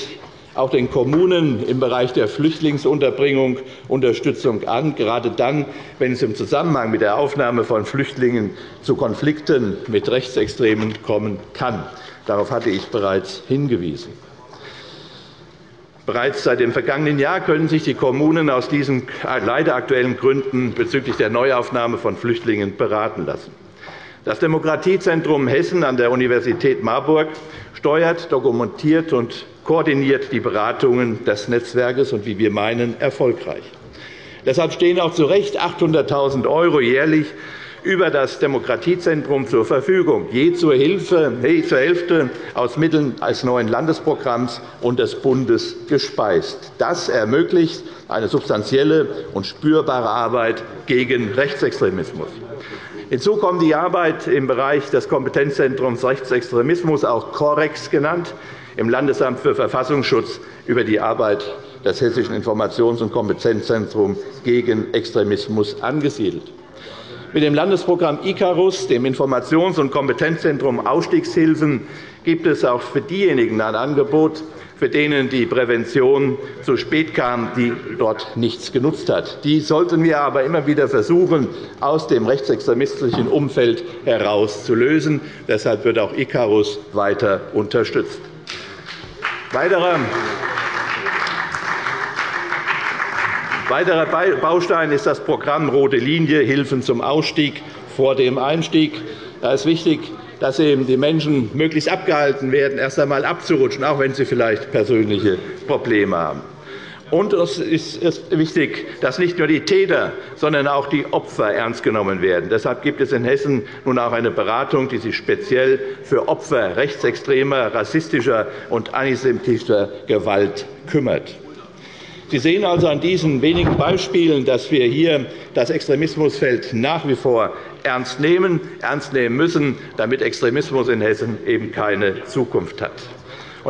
auch den Kommunen im Bereich der Flüchtlingsunterbringung Unterstützung an, gerade dann, wenn es im Zusammenhang mit der Aufnahme von Flüchtlingen zu Konflikten mit Rechtsextremen kommen kann. Darauf hatte ich bereits hingewiesen. Bereits seit dem vergangenen Jahr können sich die Kommunen aus diesen leider aktuellen Gründen bezüglich der Neuaufnahme von Flüchtlingen beraten lassen. Das Demokratiezentrum Hessen an der Universität Marburg steuert, dokumentiert und koordiniert die Beratungen des Netzwerkes und, wie wir meinen, erfolgreich. Deshalb stehen auch zu Recht 800.000 € jährlich über das Demokratiezentrum zur Verfügung, je zur, Hilfe, je zur Hälfte aus Mitteln des neuen Landesprogramms und des Bundes gespeist. Das ermöglicht eine substanzielle und spürbare Arbeit gegen Rechtsextremismus. Hinzu kommt die Arbeit im Bereich des Kompetenzzentrums Rechtsextremismus, auch COREX genannt, im Landesamt für Verfassungsschutz über die Arbeit des Hessischen Informations- und Kompetenzzentrums gegen Extremismus angesiedelt. Mit dem Landesprogramm ICARUS, dem Informations- und Kompetenzzentrum Ausstiegshilfen, gibt es auch für diejenigen ein Angebot, für denen die Prävention zu spät kam, die dort nichts genutzt hat. Die sollten wir aber immer wieder versuchen, aus dem rechtsextremistischen Umfeld herauszulösen. Deshalb wird auch ICARUS weiter unterstützt. Weiterer Weiterer Baustein ist das Programm Rote Linie Hilfen zum Ausstieg vor dem Einstieg. Da ist wichtig, dass eben die Menschen möglichst abgehalten werden, erst einmal abzurutschen, auch wenn sie vielleicht persönliche Probleme haben. Und es ist wichtig, dass nicht nur die Täter, sondern auch die Opfer ernst genommen werden. Deshalb gibt es in Hessen nun auch eine Beratung, die sich speziell für Opfer rechtsextremer, rassistischer und antisemitischer Gewalt kümmert. Sie sehen also an diesen wenigen Beispielen, dass wir hier das Extremismusfeld nach wie vor ernst nehmen, ernst nehmen müssen, damit Extremismus in Hessen eben keine Zukunft hat.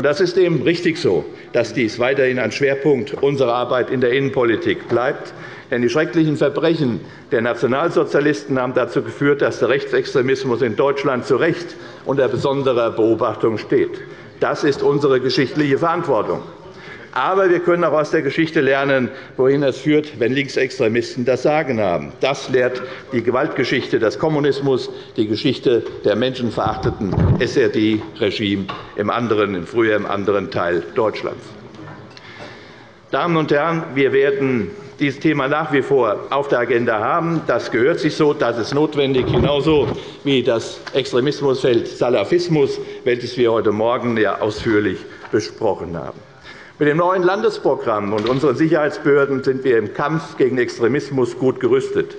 Das ist eben richtig so, dass dies weiterhin ein Schwerpunkt unserer Arbeit in der Innenpolitik bleibt. Denn die schrecklichen Verbrechen der Nationalsozialisten haben dazu geführt, dass der Rechtsextremismus in Deutschland zu Recht unter besonderer Beobachtung steht. Das ist unsere geschichtliche Verantwortung. Aber wir können auch aus der Geschichte lernen, wohin es führt, wenn Linksextremisten das Sagen haben. Das lehrt die Gewaltgeschichte des Kommunismus, die Geschichte der menschenverachteten SRD-Regime im, im früher im anderen Teil Deutschlands. Damen und Herren, wir werden dieses Thema nach wie vor auf der Agenda haben. Das gehört sich so, das ist notwendig, genauso wie das Extremismusfeld Salafismus, welches wir heute Morgen ja ausführlich besprochen haben. Mit dem neuen Landesprogramm und unseren Sicherheitsbehörden sind wir im Kampf gegen Extremismus gut gerüstet.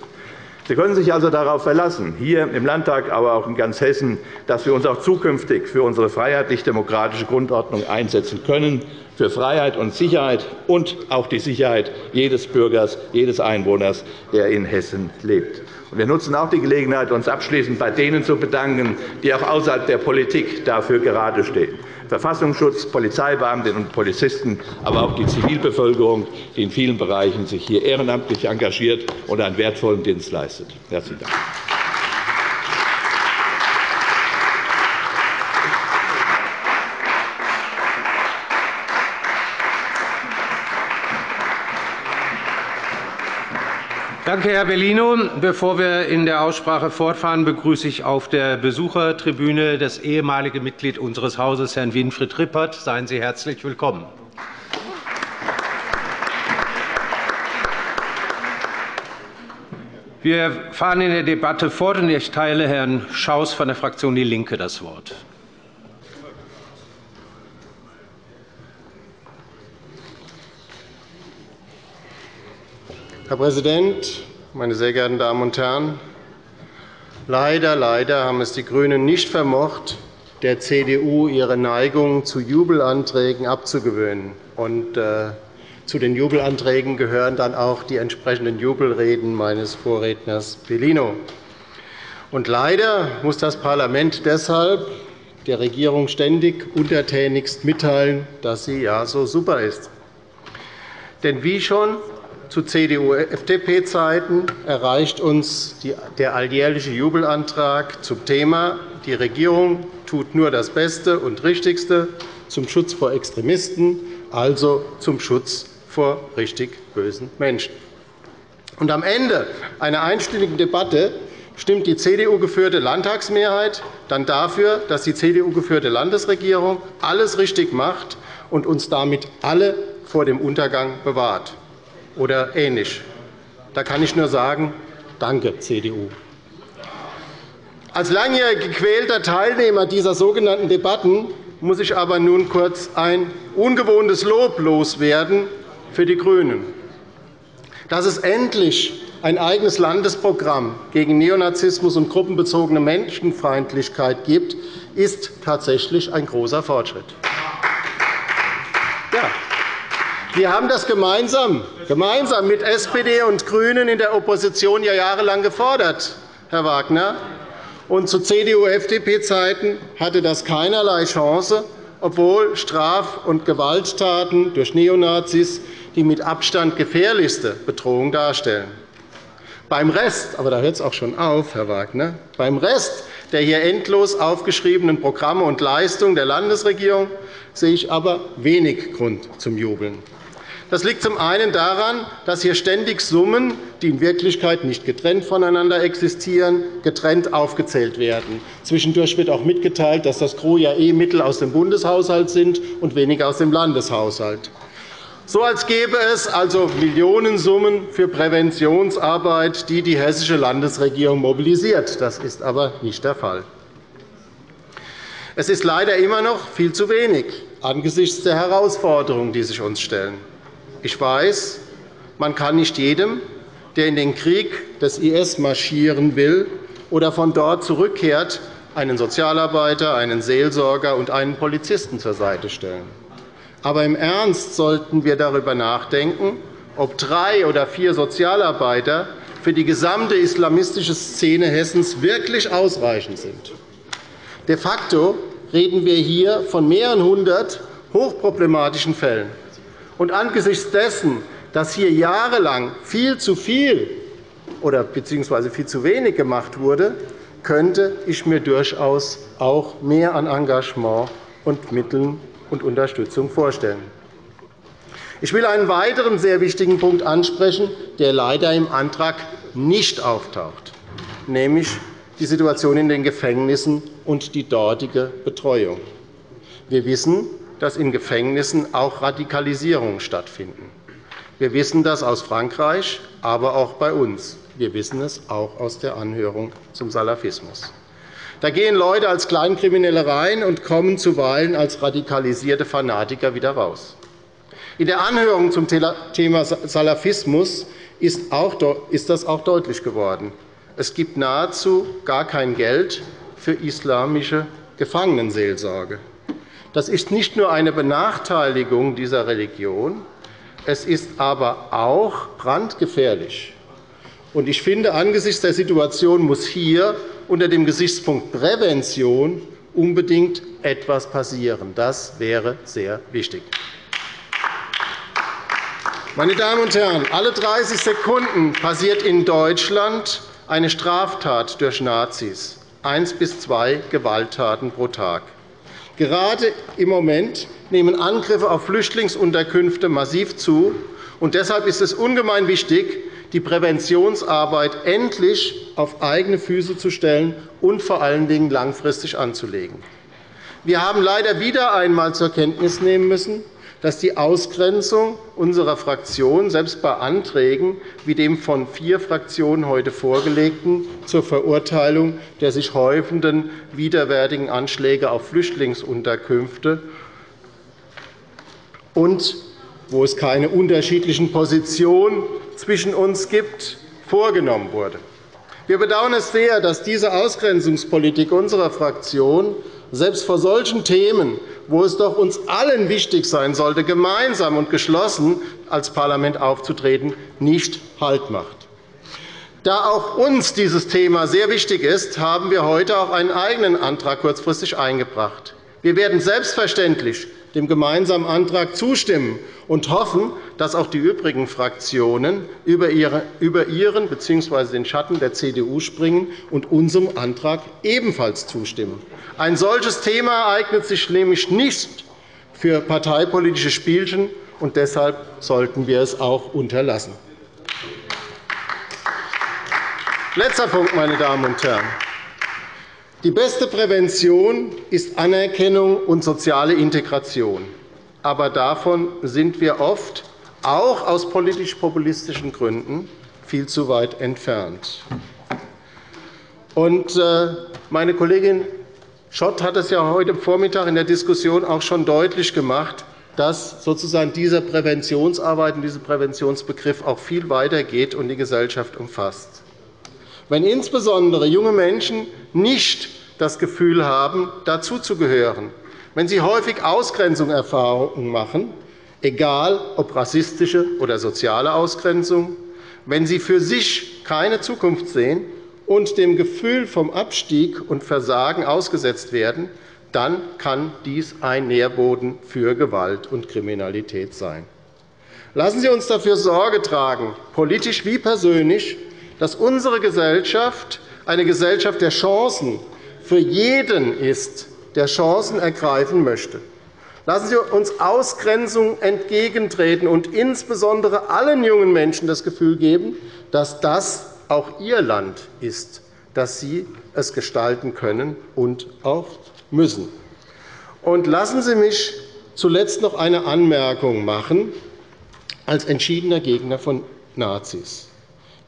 Sie können sich also darauf verlassen, hier im Landtag, aber auch in ganz Hessen, dass wir uns auch zukünftig für unsere freiheitlich-demokratische Grundordnung einsetzen können, für Freiheit und Sicherheit und auch die Sicherheit jedes Bürgers, jedes Einwohners, der in Hessen lebt. Wir nutzen auch die Gelegenheit, uns abschließend bei denen zu bedanken, die auch außerhalb der Politik dafür geradestehen. Verfassungsschutz, Polizeibeamtinnen und Polizisten, aber auch die Zivilbevölkerung, die in vielen Bereichen sich hier ehrenamtlich engagiert und einen wertvollen Dienst leistet. Herzlichen Dank.
Danke, Herr Bellino. Bevor wir in der Aussprache fortfahren, begrüße ich auf der Besuchertribüne das ehemalige Mitglied unseres Hauses, Herrn Winfried Rippert. Seien Sie herzlich willkommen. Wir fahren in der Debatte fort, und ich teile Herrn Schaus von der Fraktion DIE LINKE das Wort.
Herr Präsident, meine sehr geehrten Damen und Herren! Leider, leider haben es die GRÜNEN nicht vermocht, der CDU ihre Neigung zu Jubelanträgen abzugewöhnen. Und, äh, zu den Jubelanträgen gehören dann auch die entsprechenden Jubelreden meines Vorredners Bellino. Und leider muss das Parlament deshalb der Regierung ständig untertänigst mitteilen, dass sie ja so super ist. Denn wie schon zu CDU-FDP-Zeiten erreicht uns der alljährliche Jubelantrag zum Thema Die Regierung tut nur das Beste und Richtigste zum Schutz vor Extremisten, also zum Schutz vor richtig bösen Menschen. Und am Ende einer einstündigen Debatte stimmt die CDU-geführte Landtagsmehrheit dann dafür, dass die CDU-geführte Landesregierung alles richtig macht und uns damit alle vor dem Untergang bewahrt oder ähnlich. Da kann ich nur sagen, danke, CDU. Als langjährig gequälter Teilnehmer dieser sogenannten Debatten muss ich aber nun kurz ein ungewohntes Lob loswerden für die GRÜNEN. Dass es endlich ein eigenes Landesprogramm gegen Neonazismus und gruppenbezogene Menschenfeindlichkeit gibt, ist tatsächlich ein großer Fortschritt. Ja. Wir haben das gemeinsam, gemeinsam mit SPD und GRÜNEN in der Opposition ja jahrelang gefordert, Herr Wagner. Und zu CDU-FDP-Zeiten hatte das keinerlei Chance, obwohl Straf- und Gewalttaten durch Neonazis die mit Abstand gefährlichste Bedrohung darstellen. Beim Rest, aber da hört es auch schon auf, Herr Wagner, beim Rest der hier endlos aufgeschriebenen Programme und Leistungen der Landesregierung sehe ich aber wenig Grund zum Jubeln. Das liegt zum einen daran, dass hier ständig Summen, die in Wirklichkeit nicht getrennt voneinander existieren, getrennt aufgezählt werden. Zwischendurch wird auch mitgeteilt, dass das Gros ja eh Mittel aus dem Bundeshaushalt sind und weniger aus dem Landeshaushalt so als gäbe es also Millionensummen für Präventionsarbeit, die die hessische Landesregierung mobilisiert. Das ist aber nicht der Fall. Es ist leider immer noch viel zu wenig angesichts der Herausforderungen, die sich uns stellen. Ich weiß, man kann nicht jedem, der in den Krieg des IS marschieren will oder von dort zurückkehrt, einen Sozialarbeiter, einen Seelsorger und einen Polizisten zur Seite stellen. Aber im Ernst sollten wir darüber nachdenken, ob drei oder vier Sozialarbeiter für die gesamte islamistische Szene Hessens wirklich ausreichend sind. De facto reden wir hier von mehreren hundert hochproblematischen Fällen. Und angesichts dessen, dass hier jahrelang viel zu viel oder bzw. viel zu wenig gemacht wurde, könnte ich mir durchaus auch mehr an Engagement und Mitteln und Unterstützung vorstellen. Ich will einen weiteren sehr wichtigen Punkt ansprechen, der leider im Antrag nicht auftaucht, nämlich die Situation in den Gefängnissen und die dortige Betreuung. Wir wissen, dass in Gefängnissen auch Radikalisierungen stattfinden. Wir wissen das aus Frankreich, aber auch bei uns. Wir wissen es auch aus der Anhörung zum Salafismus. Da gehen Leute als Kleinkriminelle rein und kommen zuweilen als radikalisierte Fanatiker wieder raus. In der Anhörung zum Thema Salafismus ist das auch deutlich geworden. Es gibt nahezu gar kein Geld für islamische Gefangenenseelsorge. Das ist nicht nur eine Benachteiligung dieser Religion, es ist aber auch brandgefährlich. Ich finde, angesichts der Situation muss hier unter dem Gesichtspunkt Prävention unbedingt etwas passieren. Das wäre sehr wichtig. Meine Damen und Herren, alle 30 Sekunden passiert in Deutschland eine Straftat durch Nazis, eins bis zwei Gewalttaten pro Tag. Gerade im Moment nehmen Angriffe auf Flüchtlingsunterkünfte massiv zu. und Deshalb ist es ungemein wichtig, die Präventionsarbeit endlich auf eigene Füße zu stellen und vor allen Dingen langfristig anzulegen. Wir haben leider wieder einmal zur Kenntnis nehmen müssen, dass die Ausgrenzung unserer Fraktion selbst bei Anträgen wie dem von vier Fraktionen heute vorgelegten zur Verurteilung der sich häufenden widerwärtigen Anschläge auf Flüchtlingsunterkünfte und wo es keine unterschiedlichen Positionen zwischen uns gibt, vorgenommen wurde. Wir bedauern es sehr, dass diese Ausgrenzungspolitik unserer Fraktion selbst vor solchen Themen, wo es doch uns allen wichtig sein sollte, gemeinsam und geschlossen als Parlament aufzutreten, nicht Halt macht. Da auch uns dieses Thema sehr wichtig ist, haben wir heute auch einen eigenen Antrag kurzfristig eingebracht. Wir werden selbstverständlich dem gemeinsamen Antrag zustimmen und hoffen, dass auch die übrigen Fraktionen über ihren bzw. den Schatten der CDU springen und unserem Antrag ebenfalls zustimmen. Ein solches Thema eignet sich nämlich nicht für parteipolitische Spielchen, und deshalb sollten wir es auch unterlassen. Letzter Punkt, meine Damen und Herren. Die beste Prävention ist Anerkennung und soziale Integration. Aber davon sind wir oft, auch aus politisch-populistischen Gründen, viel zu weit entfernt. Äh, meine Kollegin Schott hat es ja heute Vormittag in der Diskussion auch schon deutlich gemacht, dass sozusagen diese Präventionsarbeit und dieser Präventionsbegriff auch viel weitergeht und die Gesellschaft umfasst. Wenn insbesondere junge Menschen nicht das Gefühl haben, dazuzugehören, wenn sie häufig Ausgrenzungserfahrungen machen, egal ob rassistische oder soziale Ausgrenzung, wenn sie für sich keine Zukunft sehen und dem Gefühl vom Abstieg und Versagen ausgesetzt werden, dann kann dies ein Nährboden für Gewalt und Kriminalität sein. Lassen Sie uns dafür Sorge tragen, politisch wie persönlich, dass unsere Gesellschaft eine Gesellschaft der Chancen für jeden ist, der Chancen ergreifen möchte. Lassen Sie uns Ausgrenzung entgegentreten und insbesondere allen jungen Menschen das Gefühl geben, dass das auch ihr Land ist, dass sie es gestalten können und auch müssen. Und lassen Sie mich zuletzt noch eine Anmerkung machen als entschiedener Gegner von Nazis,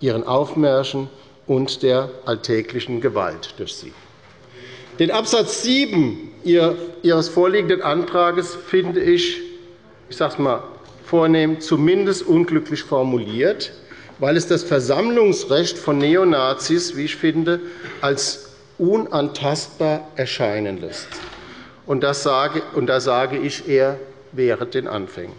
ihren Aufmärschen und der alltäglichen Gewalt durch sie. Den Absatz 7 Ihres vorliegenden Antrags finde ich, ich sage es mal vornehm, zumindest unglücklich formuliert, weil es das Versammlungsrecht von Neonazis, wie ich finde, als unantastbar erscheinen lässt. Und da sage ich, er wäre den Anfängen.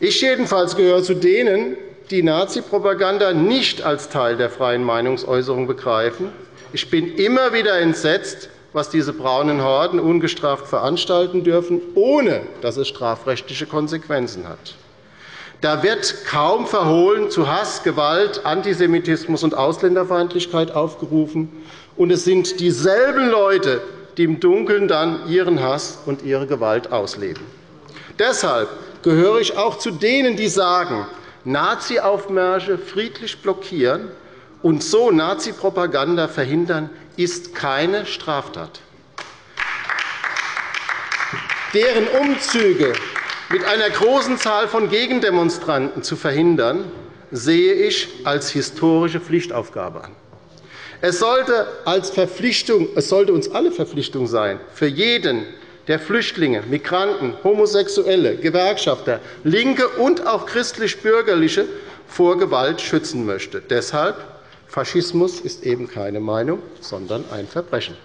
Ich jedenfalls gehöre zu denen, die Nazipropaganda nicht als Teil der freien Meinungsäußerung begreifen ich bin immer wieder entsetzt, was diese braunen Horden ungestraft veranstalten dürfen, ohne dass es strafrechtliche Konsequenzen hat. Da wird kaum verhohlen zu Hass, Gewalt, Antisemitismus und Ausländerfeindlichkeit aufgerufen. Und es sind dieselben Leute, die im Dunkeln dann ihren Hass und ihre Gewalt ausleben. Deshalb gehöre ich auch zu denen, die sagen, Nazi-Aufmärsche friedlich blockieren und so Nazi-Propaganda verhindern, ist keine Straftat. Deren Umzüge mit einer großen Zahl von Gegendemonstranten zu verhindern, sehe ich als historische Pflichtaufgabe an. Es sollte, als Verpflichtung, es sollte uns alle Verpflichtung sein, für jeden, der Flüchtlinge, Migranten, Homosexuelle, Gewerkschafter, Linke und auch christlich-bürgerliche vor Gewalt schützen möchte. Deshalb Faschismus ist eben keine Meinung, sondern ein Verbrechen.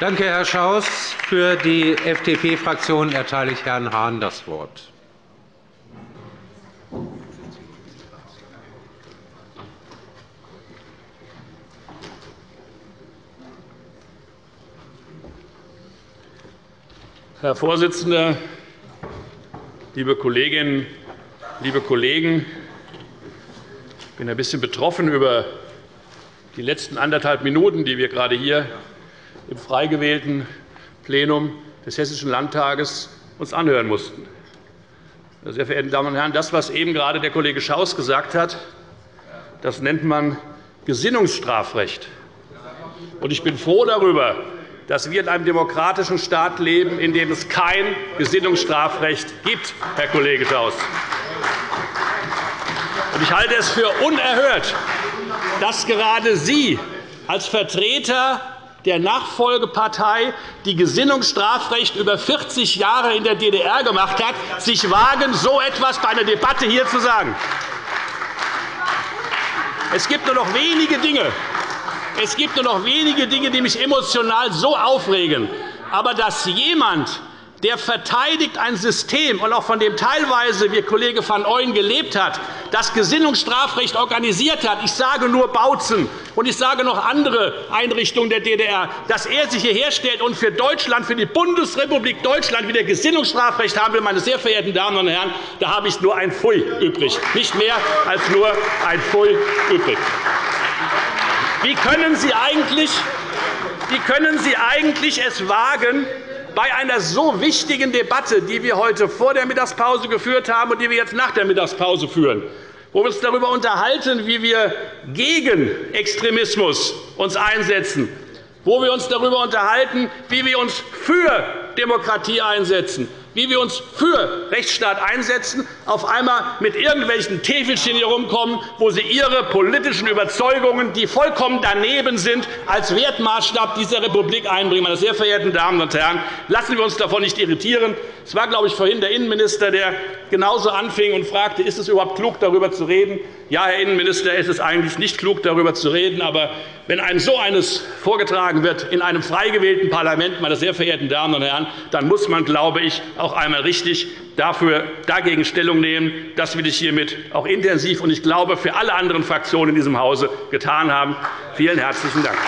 Danke, Herr Schaus. Für die FDP-Fraktion erteile ich Herrn Hahn das Wort.
Herr Vorsitzender, liebe Kolleginnen, liebe Kollegen! Ich bin ein bisschen betroffen über die letzten anderthalb Minuten, die wir gerade hier im frei gewählten Plenum des Hessischen Landtages uns anhören mussten. Sehr verehrte Damen und Herren, das, was eben gerade der Kollege Schaus gesagt hat, das nennt man Gesinnungsstrafrecht. Ich bin froh darüber, dass wir in einem demokratischen Staat leben, in dem es kein Gesinnungsstrafrecht gibt, Herr Kollege Schaus. Ich halte es für unerhört, dass gerade Sie als Vertreter der Nachfolgepartei, die Gesinnungsstrafrecht über 40 Jahre in der DDR gemacht hat, sich wagen, so etwas bei einer Debatte hier zu sagen. Es gibt nur noch wenige Dinge, es gibt nur noch wenige Dinge, die mich emotional so aufregen. Aber dass jemand der verteidigt ein System, und auch von dem teilweise, wie Kollege van Ooyen gelebt hat, das Gesinnungsstrafrecht organisiert hat. Ich sage nur Bautzen, und ich sage noch andere Einrichtungen der DDR, dass er sich hierher stellt und für Deutschland, für die Bundesrepublik Deutschland wieder Gesinnungsstrafrecht haben will. Meine sehr verehrten Damen und Herren, da habe ich nur ein Pfui übrig. Nicht mehr als nur ein Pfui übrig. Wie können Sie eigentlich, wie können Sie eigentlich es wagen, bei einer so wichtigen Debatte, die wir heute vor der Mittagspause geführt haben und die wir jetzt nach der Mittagspause führen, wo wir uns darüber unterhalten, wie wir uns gegen Extremismus einsetzen, wo wir uns darüber unterhalten, wie wir uns für Demokratie einsetzen, wie wir uns für Rechtsstaat einsetzen, auf einmal mit irgendwelchen Täfelchen herumkommen, wo Sie Ihre politischen Überzeugungen, die vollkommen daneben sind, als Wertmaßstab dieser Republik einbringen. Meine sehr verehrten Damen und Herren, lassen wir uns davon nicht irritieren. Es war, glaube ich, vorhin der Innenminister, der genauso anfing und fragte, ist es überhaupt klug, darüber zu reden? Ja, Herr Innenminister, es ist eigentlich nicht klug, darüber zu reden. Aber wenn einem so eines vorgetragen wird in einem frei gewählten Parlament, meine sehr verehrten Damen und Herren, dann muss man, glaube ich, auch einmal richtig dafür, dagegen Stellung nehmen. Das will ich hiermit auch intensiv und ich glaube für alle anderen Fraktionen in diesem Hause getan haben. Vielen herzlichen Dank.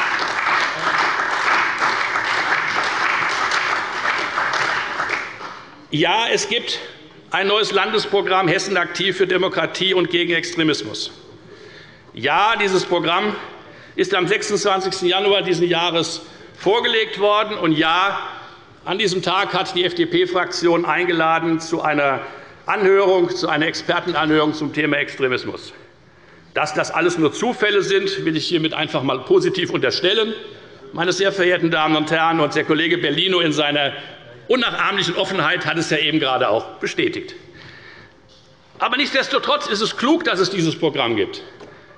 Ja, es gibt ein neues Landesprogramm Hessen aktiv für Demokratie und gegen Extremismus. Ja, dieses Programm ist am 26. Januar dieses Jahres vorgelegt worden. Und ja, an diesem Tag hat die FDP-Fraktion eingeladen zu einer Anhörung, zu einer Expertenanhörung zum Thema Extremismus. Dass das alles nur Zufälle sind, will ich hiermit einfach einmal positiv unterstellen. Meine sehr verehrten Damen und Herren, und der Kollege Bellino in seiner unnachahmlichen Offenheit hat es ja eben gerade auch bestätigt. Aber nichtsdestotrotz ist es klug, dass es dieses Programm gibt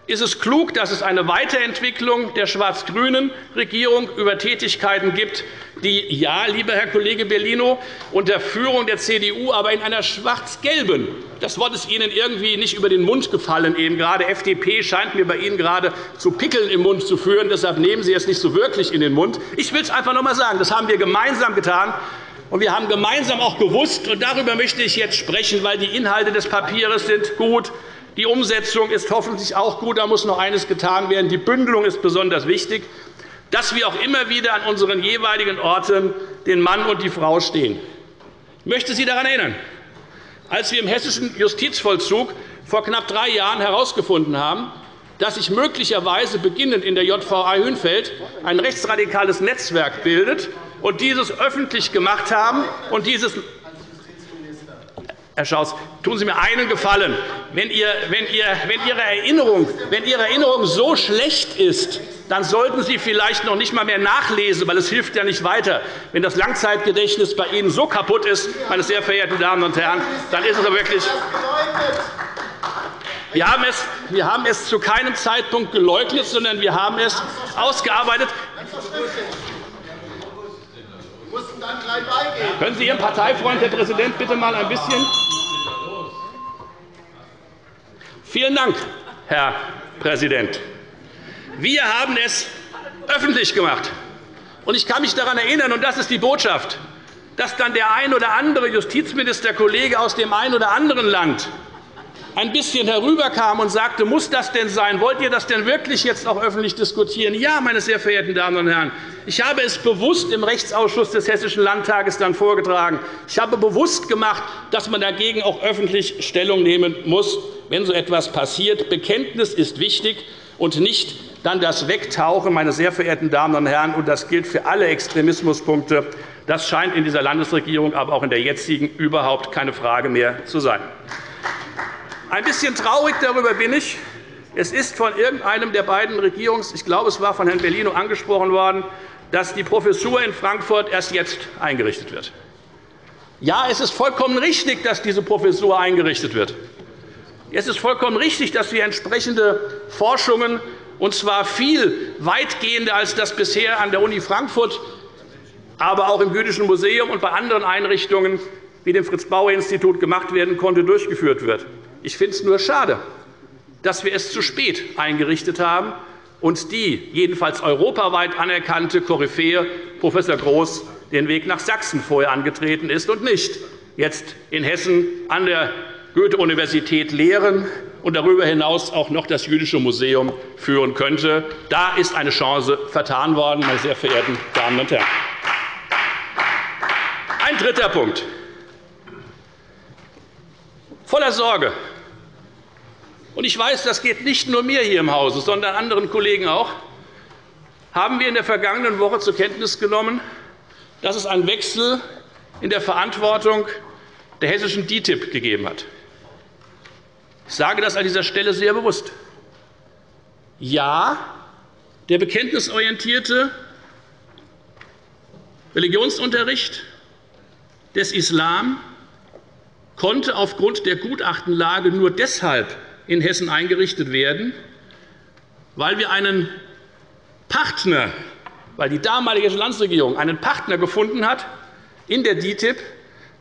ist es klug, dass es eine Weiterentwicklung der schwarz-grünen Regierung über Tätigkeiten gibt, die, ja, lieber Herr Kollege Bellino, unter Führung der CDU, aber in einer schwarz-gelben das Wort ist Ihnen irgendwie nicht über den Mund gefallen. Eben gerade FDP scheint mir bei Ihnen gerade zu Pickeln im Mund zu führen. Deshalb nehmen Sie es nicht so wirklich in den Mund. Ich will es einfach noch einmal sagen. Das haben wir gemeinsam getan. Und wir haben gemeinsam auch gewusst, und darüber möchte ich jetzt sprechen, weil die Inhalte des Papiers sind gut, die Umsetzung ist hoffentlich auch gut. Da muss noch eines getan werden. Die Bündelung ist besonders wichtig, dass wir auch immer wieder an unseren jeweiligen Orten den Mann und die Frau stehen. Ich möchte Sie daran erinnern, als wir im hessischen Justizvollzug vor knapp drei Jahren herausgefunden haben, dass sich möglicherweise beginnend in der JVA Hünfeld ein rechtsradikales Netzwerk bildet und dieses öffentlich gemacht haben und dieses Herr Schaus, tun Sie mir einen Gefallen. Wenn, ihr, wenn, ihr, wenn, Ihre Erinnerung, wenn Ihre Erinnerung so schlecht ist, dann sollten Sie vielleicht noch nicht einmal mehr nachlesen, weil es hilft ja nicht weiter. Wenn das Langzeitgedächtnis bei Ihnen so kaputt ist, meine sehr verehrten Damen und Herren, dann ist es wirklich. Wir haben, es, wir haben es zu keinem Zeitpunkt geleugnet, sondern wir haben es ausgearbeitet. Können Sie Ihren Parteifreund, Herr Präsident, bitte mal ein bisschen Vielen Dank, Herr Präsident. Wir haben es öffentlich gemacht. Ich kann mich daran erinnern, und das ist die Botschaft, dass dann der ein oder andere Justizministerkollege aus dem einen oder anderen Land ein bisschen herüberkam und sagte, muss das denn sein? Wollt ihr das denn wirklich jetzt auch öffentlich diskutieren? Ja, meine sehr verehrten Damen und Herren, ich habe es bewusst im Rechtsausschuss des Hessischen Landtages dann vorgetragen. Ich habe bewusst gemacht, dass man dagegen auch öffentlich Stellung nehmen muss, wenn so etwas passiert. Bekenntnis ist wichtig und nicht dann das Wegtauchen, meine sehr verehrten Damen und Herren. Und das gilt für alle Extremismuspunkte. Das scheint in dieser Landesregierung, aber auch in der jetzigen überhaupt keine Frage mehr zu sein. Ein bisschen traurig darüber bin ich. Es ist von irgendeinem der beiden Regierungs-, ich glaube, es war von Herrn Bellino angesprochen worden, dass die Professur in Frankfurt erst jetzt eingerichtet wird. Ja, es ist vollkommen richtig, dass diese Professur eingerichtet wird. Es ist vollkommen richtig, dass wir entsprechende Forschungen, und zwar viel weitgehender als das bisher an der Uni Frankfurt, aber auch im Jüdischen Museum und bei anderen Einrichtungen wie dem Fritz-Bauer-Institut gemacht werden konnte, durchgeführt wird. Ich finde es nur schade, dass wir es zu spät eingerichtet haben und die jedenfalls europaweit anerkannte Koryphäe Prof. Groß den Weg nach Sachsen vorher angetreten ist und nicht jetzt in Hessen an der Goethe-Universität lehren und darüber hinaus auch noch das Jüdische Museum führen könnte. Da ist eine Chance vertan worden, meine sehr verehrten Damen und Herren. Ein dritter Punkt. Voller Sorge. Und ich weiß, das geht nicht nur mir hier im Hause, sondern anderen Kollegen auch. Haben wir in der vergangenen Woche zur Kenntnis genommen, dass es einen Wechsel in der Verantwortung der hessischen DITIB gegeben hat. Ich sage das an dieser Stelle sehr bewusst. Ja, der bekenntnisorientierte Religionsunterricht des Islam konnte aufgrund der Gutachtenlage nur deshalb in Hessen eingerichtet werden, weil wir einen Partner, weil die damalige Landesregierung einen Partner gefunden hat in der DITIB,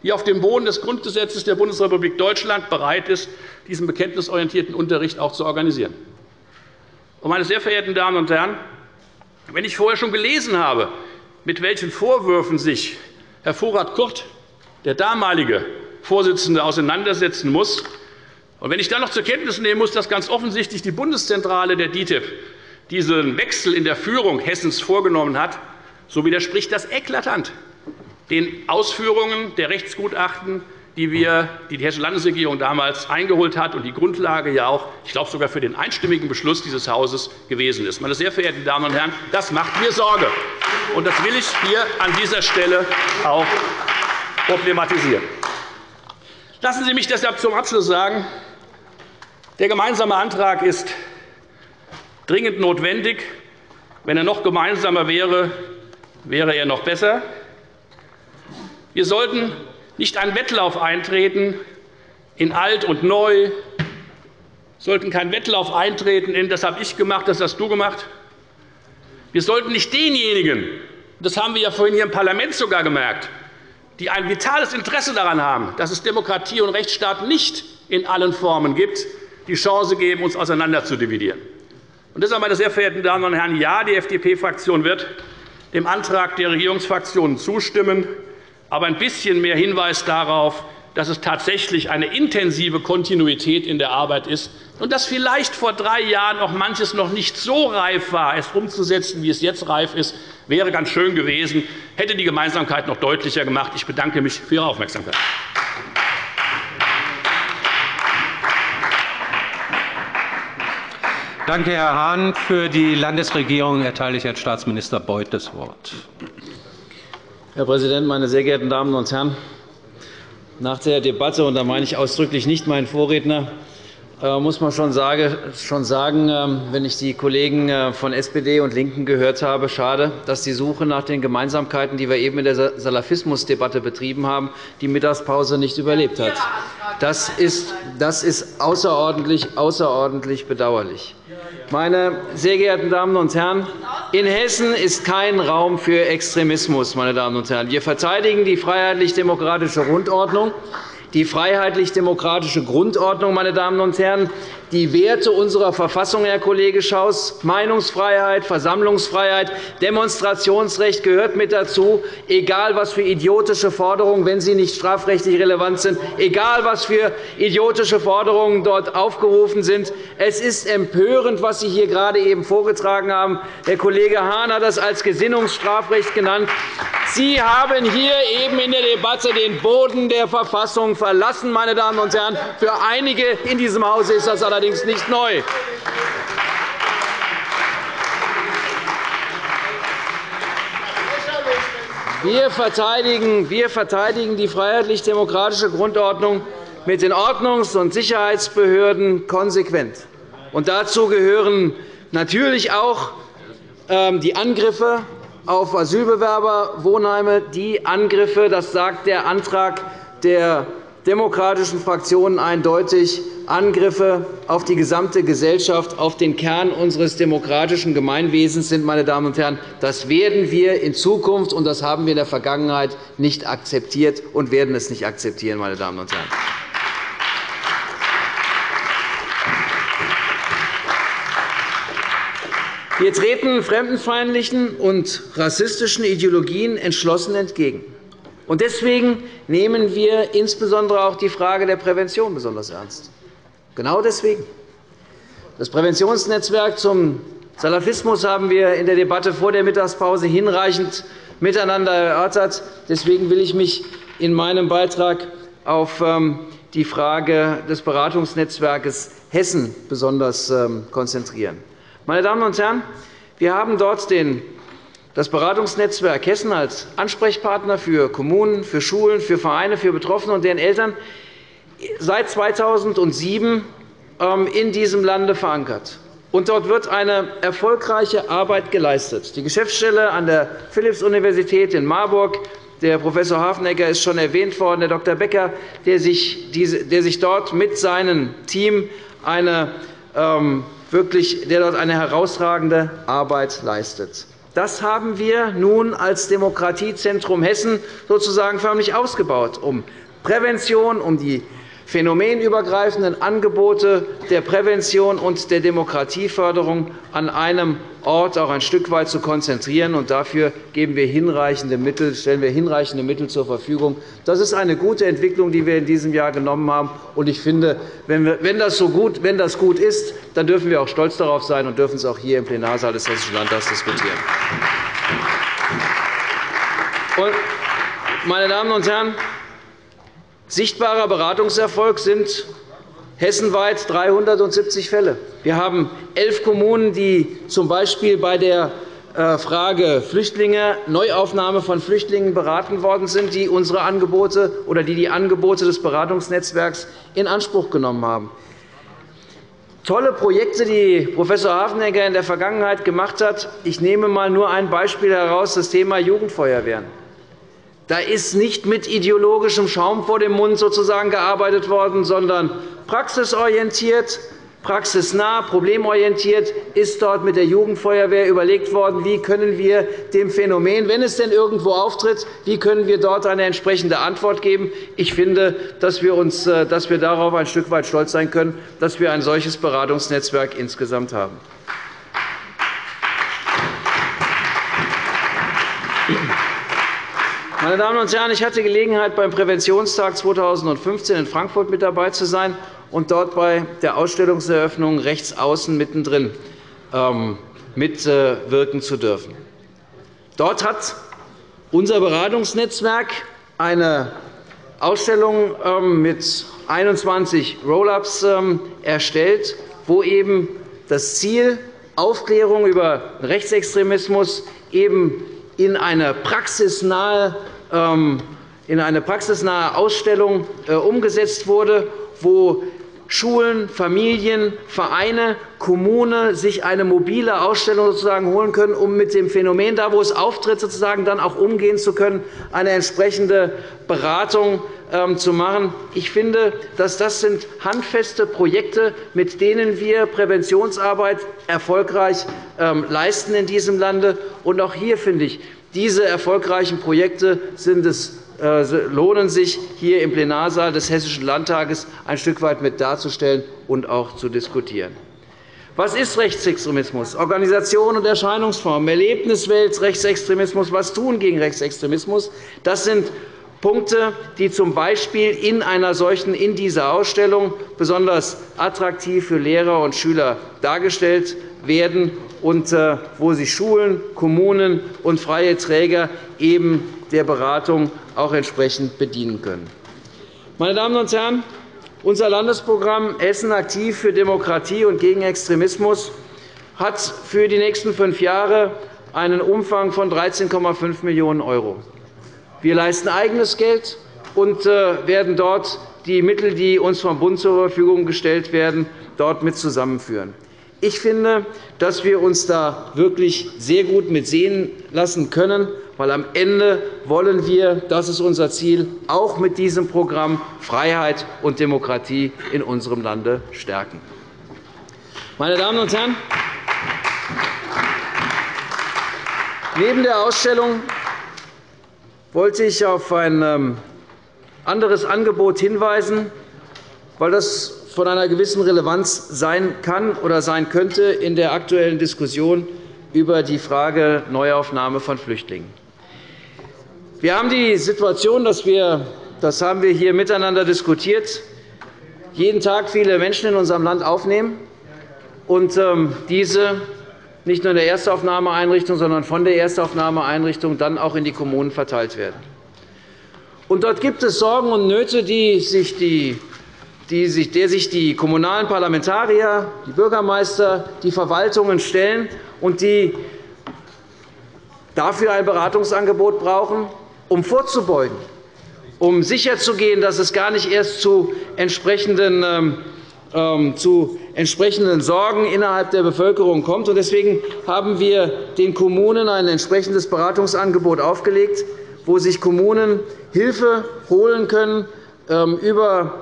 die auf dem Boden des Grundgesetzes der Bundesrepublik Deutschland bereit ist, diesen bekenntnisorientierten Unterricht auch zu organisieren. Meine sehr verehrten Damen und Herren, wenn ich vorher schon gelesen habe, mit welchen Vorwürfen sich Herr Vorrat Kurt, der damalige Vorsitzende, auseinandersetzen muss, und wenn ich dann noch zur Kenntnis nehmen muss, dass ganz offensichtlich die Bundeszentrale der DITIB diesen Wechsel in der Führung Hessens vorgenommen hat, so widerspricht das eklatant den Ausführungen der Rechtsgutachten, die, wir, die die Hessische Landesregierung damals eingeholt hat und die Grundlage ja auch, ich glaube, sogar für den einstimmigen Beschluss dieses Hauses gewesen ist. Meine sehr verehrten Damen und Herren, das macht mir Sorge. Und das will ich hier an dieser Stelle auch problematisieren. Lassen Sie mich deshalb zum Abschluss sagen, der gemeinsame Antrag ist dringend notwendig. Wenn er noch gemeinsamer wäre, wäre er noch besser. Wir sollten nicht einen Wettlauf eintreten in alt und neu, sollten keinen Wettlauf eintreten in das habe ich gemacht, das hast du gemacht. Wir sollten nicht denjenigen, das haben wir ja vorhin hier im Parlament sogar gemerkt, die ein vitales Interesse daran haben, dass es Demokratie und Rechtsstaat nicht in allen Formen gibt, die Chance geben, uns auseinander zu dividieren. Und deshalb, meine sehr verehrten Damen und Herren, ja, die FDP-Fraktion wird dem Antrag der Regierungsfraktionen zustimmen aber ein bisschen mehr Hinweis darauf, dass es tatsächlich eine intensive Kontinuität in der Arbeit ist und dass vielleicht vor drei Jahren auch manches noch nicht so reif war, es umzusetzen, wie es jetzt reif ist, wäre ganz schön gewesen, hätte die Gemeinsamkeit noch deutlicher gemacht. Ich bedanke mich für Ihre Aufmerksamkeit.
Danke, Herr Hahn. Für die Landesregierung erteile ich Herrn Staatsminister Beuth das Wort.
Herr Präsident, meine sehr geehrten Damen und Herren! Nach der Debatte, und da meine ich ausdrücklich nicht meinen Vorredner, muss man schon sagen, ähm, wenn ich die Kollegen äh, von SPD und LINKEN gehört habe, schade, dass die Suche nach den Gemeinsamkeiten, die wir eben in der Salafismusdebatte betrieben haben, die Mittagspause nicht überlebt hat. Das ist, das ist außerordentlich, außerordentlich bedauerlich. Meine sehr geehrten Damen und Herren, in Hessen ist kein Raum für Extremismus. Meine Damen und Herren. Wir verteidigen die freiheitlich-demokratische Grundordnung die freiheitlich-demokratische Grundordnung, meine Damen und Herren, die Werte unserer Verfassung, Herr Kollege Schaus. Meinungsfreiheit, Versammlungsfreiheit, Demonstrationsrecht gehört mit dazu, egal was für idiotische Forderungen, wenn sie nicht strafrechtlich relevant sind, egal was für idiotische Forderungen dort aufgerufen sind. Es ist empörend, was Sie hier gerade eben vorgetragen haben. Der Kollege Hahn hat das als Gesinnungsstrafrecht genannt. Sie haben hier eben in der Debatte den Boden der Verfassung verlassen. Meine Damen und Herren. Für einige in diesem Hause ist das allerdings nicht neu. Wir verteidigen, wir verteidigen die freiheitlich-demokratische Grundordnung mit den Ordnungs- und Sicherheitsbehörden konsequent. Und dazu gehören natürlich auch ähm, die Angriffe auf Asylbewerberwohnheime, die Angriffe, das sagt der Antrag der demokratischen Fraktionen eindeutig, Angriffe auf die gesamte Gesellschaft, auf den Kern unseres demokratischen Gemeinwesens sind. Meine Damen und Herren. Das werden wir in Zukunft, und das haben wir in der Vergangenheit nicht akzeptiert und werden es nicht akzeptieren. Meine Damen und Herren. Wir treten fremdenfeindlichen und rassistischen Ideologien entschlossen entgegen. Deswegen nehmen wir insbesondere auch die Frage der Prävention besonders ernst. Genau deswegen. Das Präventionsnetzwerk zum Salafismus haben wir in der Debatte vor der Mittagspause hinreichend miteinander erörtert. Deswegen will ich mich in meinem Beitrag auf ähm, die Frage des Beratungsnetzwerks Hessen besonders ähm, konzentrieren. Meine Damen und Herren, wir haben dort das Beratungsnetzwerk Hessen als Ansprechpartner für Kommunen, für Schulen, für Vereine, für Betroffene und deren Eltern seit 2007 ähm, in diesem Lande verankert. dort wird eine erfolgreiche Arbeit geleistet. Die Geschäftsstelle an der Philipps-Universität in Marburg der Prof. Hafenegger ist schon erwähnt worden, der Dr. Becker, der sich, dort mit seinem Team eine ähm, wirklich, der dort eine herausragende Arbeit leistet. Das haben wir nun als Demokratiezentrum Hessen sozusagen förmlich ausgebaut, um Prävention, um die phänomenübergreifenden Angebote der Prävention und der Demokratieförderung an einem Ort auch ein Stück weit zu konzentrieren. Und dafür geben wir hinreichende Mittel, stellen wir hinreichende Mittel zur Verfügung. Das ist eine gute Entwicklung, die wir in diesem Jahr genommen haben. Und ich finde, wenn das, so gut, wenn das gut ist, dann dürfen wir auch stolz darauf sein und dürfen es auch hier im Plenarsaal des Hessischen Landtags diskutieren. Meine Damen und Herren, Sichtbarer Beratungserfolg sind hessenweit 370 Fälle. Wir haben elf Kommunen, die z. B. bei der äh, Frage Flüchtlinge, Neuaufnahme von Flüchtlingen beraten worden sind, die unsere Angebote oder die die Angebote des Beratungsnetzwerks in Anspruch genommen haben. Tolle Projekte, die Prof. Hafenegger in der Vergangenheit gemacht hat. Ich nehme einmal nur ein Beispiel heraus, das Thema Jugendfeuerwehren. Da ist nicht mit ideologischem Schaum vor dem Mund sozusagen gearbeitet worden, sondern praxisorientiert, praxisnah, problemorientiert ist dort mit der Jugendfeuerwehr überlegt worden, wie können wir dem Phänomen, wenn es denn irgendwo auftritt, wie können wir dort eine entsprechende Antwort geben. Ich finde, dass wir, uns, äh, dass wir darauf ein Stück weit stolz sein können, dass wir ein solches Beratungsnetzwerk insgesamt haben. Meine Damen und Herren, ich hatte Gelegenheit, beim Präventionstag 2015 in Frankfurt mit dabei zu sein und dort bei der Ausstellungseröffnung rechts außen mittendrin ähm, mitwirken zu dürfen. Dort hat unser Beratungsnetzwerk eine Ausstellung ähm, mit 21 Roll-ups ähm, erstellt, wo eben das Ziel Aufklärung über Rechtsextremismus eben in eine praxisnahe in eine praxisnahe Ausstellung äh, umgesetzt wurde, wo Schulen, Familien, Vereine, Kommunen sich eine mobile Ausstellung sozusagen holen können, um mit dem Phänomen, da wo es auftritt, sozusagen dann auch umgehen zu können, eine entsprechende Beratung ähm, zu machen. Ich finde, dass das sind handfeste Projekte, mit denen wir Präventionsarbeit erfolgreich ähm, leisten in diesem Lande. Und auch hier finde ich, diese erfolgreichen Projekte es, äh, lohnen sich, hier im Plenarsaal des Hessischen Landtages ein Stück weit mit darzustellen und auch zu diskutieren. Was ist Rechtsextremismus? Organisation und Erscheinungsform, Erlebniswelt, Rechtsextremismus, was tun gegen Rechtsextremismus? Das sind Punkte, die z. B. in einer solchen in dieser Ausstellung besonders attraktiv für Lehrer und Schüler dargestellt werden und äh, wo sich Schulen, Kommunen und freie Träger eben der Beratung auch entsprechend bedienen können. Meine Damen und Herren, unser Landesprogramm Essen aktiv für Demokratie und gegen Extremismus hat für die nächsten fünf Jahre einen Umfang von 13,5 Millionen €. Wir leisten eigenes Geld und äh, werden dort die Mittel, die uns vom Bund zur Verfügung gestellt werden, dort mit zusammenführen. Ich finde, dass wir uns da wirklich sehr gut mit sehen lassen können, weil am Ende wollen wir, das ist unser Ziel, auch mit diesem Programm Freiheit und Demokratie in unserem Lande stärken. Meine Damen und Herren, neben der Ausstellung wollte ich auf ein ähm, anderes Angebot hinweisen, weil das von einer gewissen Relevanz sein kann oder sein könnte in der aktuellen Diskussion über die Frage Neuaufnahme von Flüchtlingen. Wir haben die Situation, dass wir, das haben wir hier miteinander diskutiert, jeden Tag viele Menschen in unserem Land aufnehmen und ähm, diese nicht nur in der Erstaufnahmeeinrichtung, sondern von der Erstaufnahmeeinrichtung dann auch in die Kommunen verteilt werden. Und dort gibt es Sorgen und Nöte, die sich die die sich, der sich die kommunalen Parlamentarier, die Bürgermeister, die Verwaltungen stellen und die dafür ein Beratungsangebot brauchen, um vorzubeugen, um sicherzugehen, dass es gar nicht erst zu entsprechenden, ähm, zu entsprechenden Sorgen innerhalb der Bevölkerung kommt. Deswegen haben wir den Kommunen ein entsprechendes Beratungsangebot aufgelegt, wo sich Kommunen Hilfe holen können ähm, über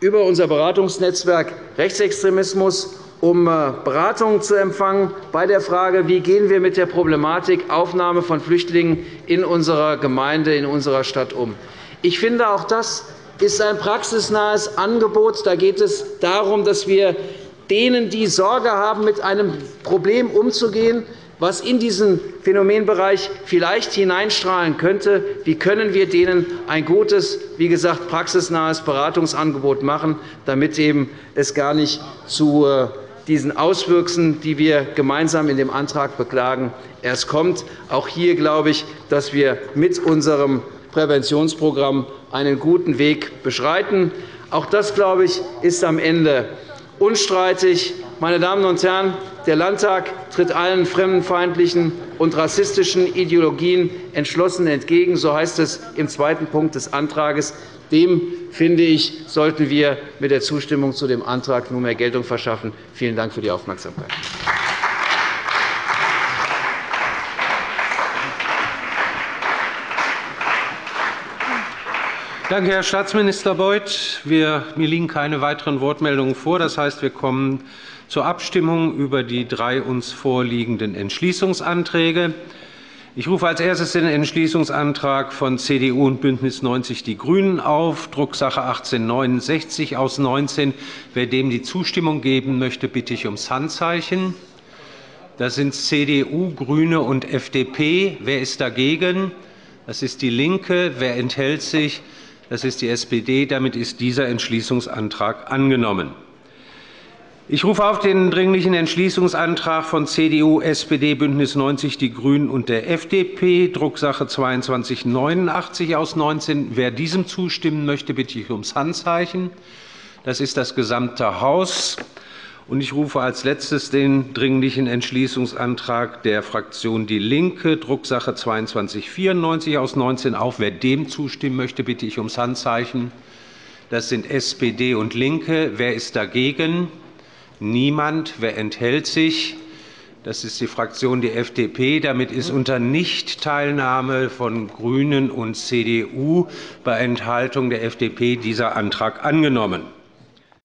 über unser Beratungsnetzwerk Rechtsextremismus um äh, Beratungen zu empfangen bei der Frage, wie gehen wir mit der Problematik Aufnahme von Flüchtlingen in unserer Gemeinde, in unserer Stadt um. Ich finde, auch das ist ein praxisnahes Angebot. Da geht es darum, dass wir denen, die Sorge haben, mit einem Problem umzugehen, was in diesen Phänomenbereich vielleicht hineinstrahlen könnte. Wie können wir denen ein gutes, wie gesagt, praxisnahes Beratungsangebot machen, damit eben es gar nicht zu äh, diesen Auswüchsen, die wir gemeinsam in dem Antrag beklagen, erst kommt. Auch hier glaube ich, dass wir mit unserem Präventionsprogramm einen guten Weg beschreiten. Auch das, glaube ich, ist am Ende unstreitig. Meine Damen und Herren, der Landtag tritt allen fremdenfeindlichen und rassistischen Ideologien entschlossen entgegen. So heißt es im zweiten Punkt des Antrags. Dem, finde ich, sollten wir mit der Zustimmung zu dem Antrag nunmehr Geltung verschaffen. Vielen Dank für die Aufmerksamkeit.
Danke, Herr Staatsminister Beuth. Mir liegen keine weiteren Wortmeldungen vor. Das heißt, wir kommen zur Abstimmung über die drei uns vorliegenden Entschließungsanträge. Ich rufe als erstes den Entschließungsantrag von CDU und BÜNDNIS 90 die GRÜNEN auf, Drucksache 1869 aus 19. Wer dem die Zustimmung geben möchte, bitte ich ums Handzeichen. Das sind CDU, GRÜNE und FDP. Wer ist dagegen? Das ist DIE LINKE. Wer enthält sich? Das ist die SPD. Damit ist dieser Entschließungsantrag angenommen. Ich rufe auf den Dringlichen Entschließungsantrag von CDU, SPD, BÜNDNIS 90 die GRÜNEN und der FDP, Drucksache 2289 aus 19. Wer diesem zustimmen möchte, bitte ich ums Handzeichen. Das ist das gesamte Haus. Ich rufe als Letztes den Dringlichen Entschließungsantrag der Fraktion DIE LINKE, Drucksache 2294 aus 19 auf. Wer dem zustimmen möchte, bitte ich ums Handzeichen. Das sind SPD und LINKE. Wer ist dagegen? Niemand. Wer enthält sich? Das ist die Fraktion der FDP. Damit ist unter Nichtteilnahme von GRÜNEN und CDU bei Enthaltung der FDP dieser Antrag angenommen.